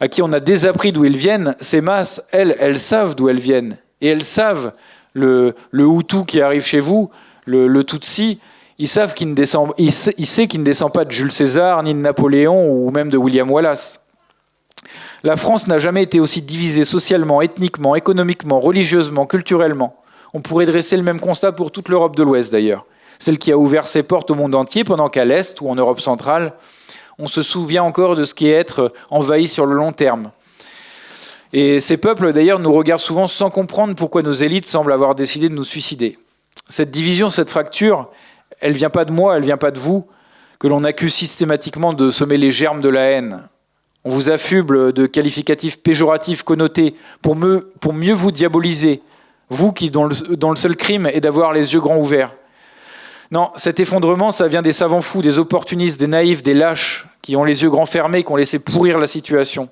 à qui on a désappris d'où ils viennent, ces masses, elles, elles savent d'où elles viennent. Et elles savent, le, le Hutu qui arrive chez vous, le, le Tutsi, ils savent qu'il ne il sait qu'il ne descend pas de Jules César, ni de Napoléon, ou même de William Wallace. La France n'a jamais été aussi divisée socialement, ethniquement, économiquement, religieusement, culturellement. On pourrait dresser le même constat pour toute l'Europe de l'Ouest d'ailleurs. Celle qui a ouvert ses portes au monde entier pendant qu'à l'Est ou en Europe centrale, on se souvient encore de ce qui est être envahi sur le long terme. Et ces peuples d'ailleurs nous regardent souvent sans comprendre pourquoi nos élites semblent avoir décidé de nous suicider. Cette division, cette fracture, elle vient pas de moi, elle vient pas de vous, que l'on accuse systématiquement de semer les germes de la haine. On vous affuble de qualificatifs péjoratifs connotés pour, mieux vous diaboliser, vous qui dont le, seul crime est d'avoir les yeux grands ouverts. Non, cet effondrement, ça vient des savants fous, des opportunistes, des naïfs, des lâches, qui ont les yeux grands fermés, qui ont laissé pourrir la situation.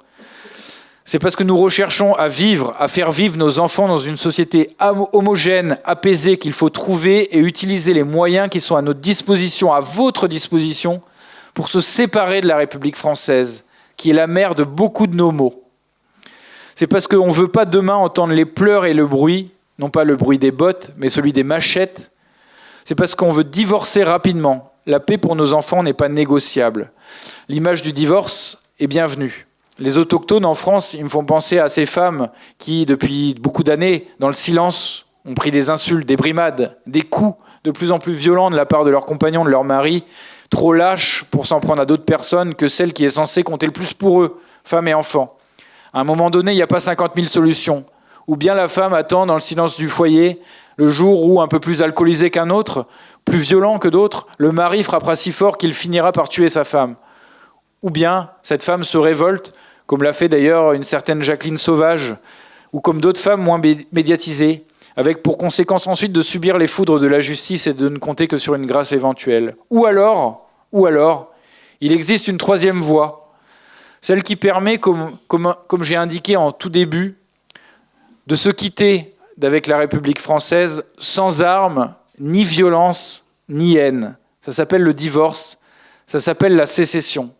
C'est parce que nous recherchons à vivre, à faire vivre nos enfants dans une société homogène, apaisée, qu'il faut trouver et utiliser les moyens qui sont à notre disposition, à votre disposition, pour se séparer de la République française, qui est la mère de beaucoup de nos maux. C'est parce qu'on ne veut pas demain entendre les pleurs et le bruit, non pas le bruit des bottes, mais celui des machettes. C'est parce qu'on veut divorcer rapidement. La paix pour nos enfants n'est pas négociable. L'image du divorce est bienvenue. Les autochtones en France, ils me font penser à ces femmes qui, depuis beaucoup d'années, dans le silence, ont pris des insultes, des brimades, des coups de plus en plus violents de la part de leurs compagnons, de leurs maris, trop lâches pour s'en prendre à d'autres personnes que celle qui est censée compter le plus pour eux, femmes et enfants. À un moment donné, il n'y a pas 50 000 solutions. Ou bien la femme attend dans le silence du foyer, le jour où, un peu plus alcoolisé qu'un autre, plus violent que d'autres, le mari frappera si fort qu'il finira par tuer sa femme. Ou bien cette femme se révolte, comme l'a fait d'ailleurs une certaine Jacqueline Sauvage, ou comme d'autres femmes moins médiatisées, avec pour conséquence ensuite de subir les foudres de la justice et de ne compter que sur une grâce éventuelle. Ou alors, ou alors, il existe une troisième voie, celle qui permet, comme, j'ai indiqué en tout début, de se quitter d'avec la République française sans armes, ni violence, ni haine, Ça s'appelle le divorce. Ça s'appelle la sécession.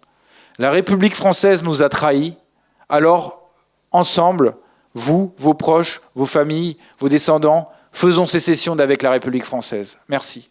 La République française nous a trahis. Alors, ensemble, vous, vos proches, vos familles, vos descendants, faisons sécession d'avec la République française. Merci.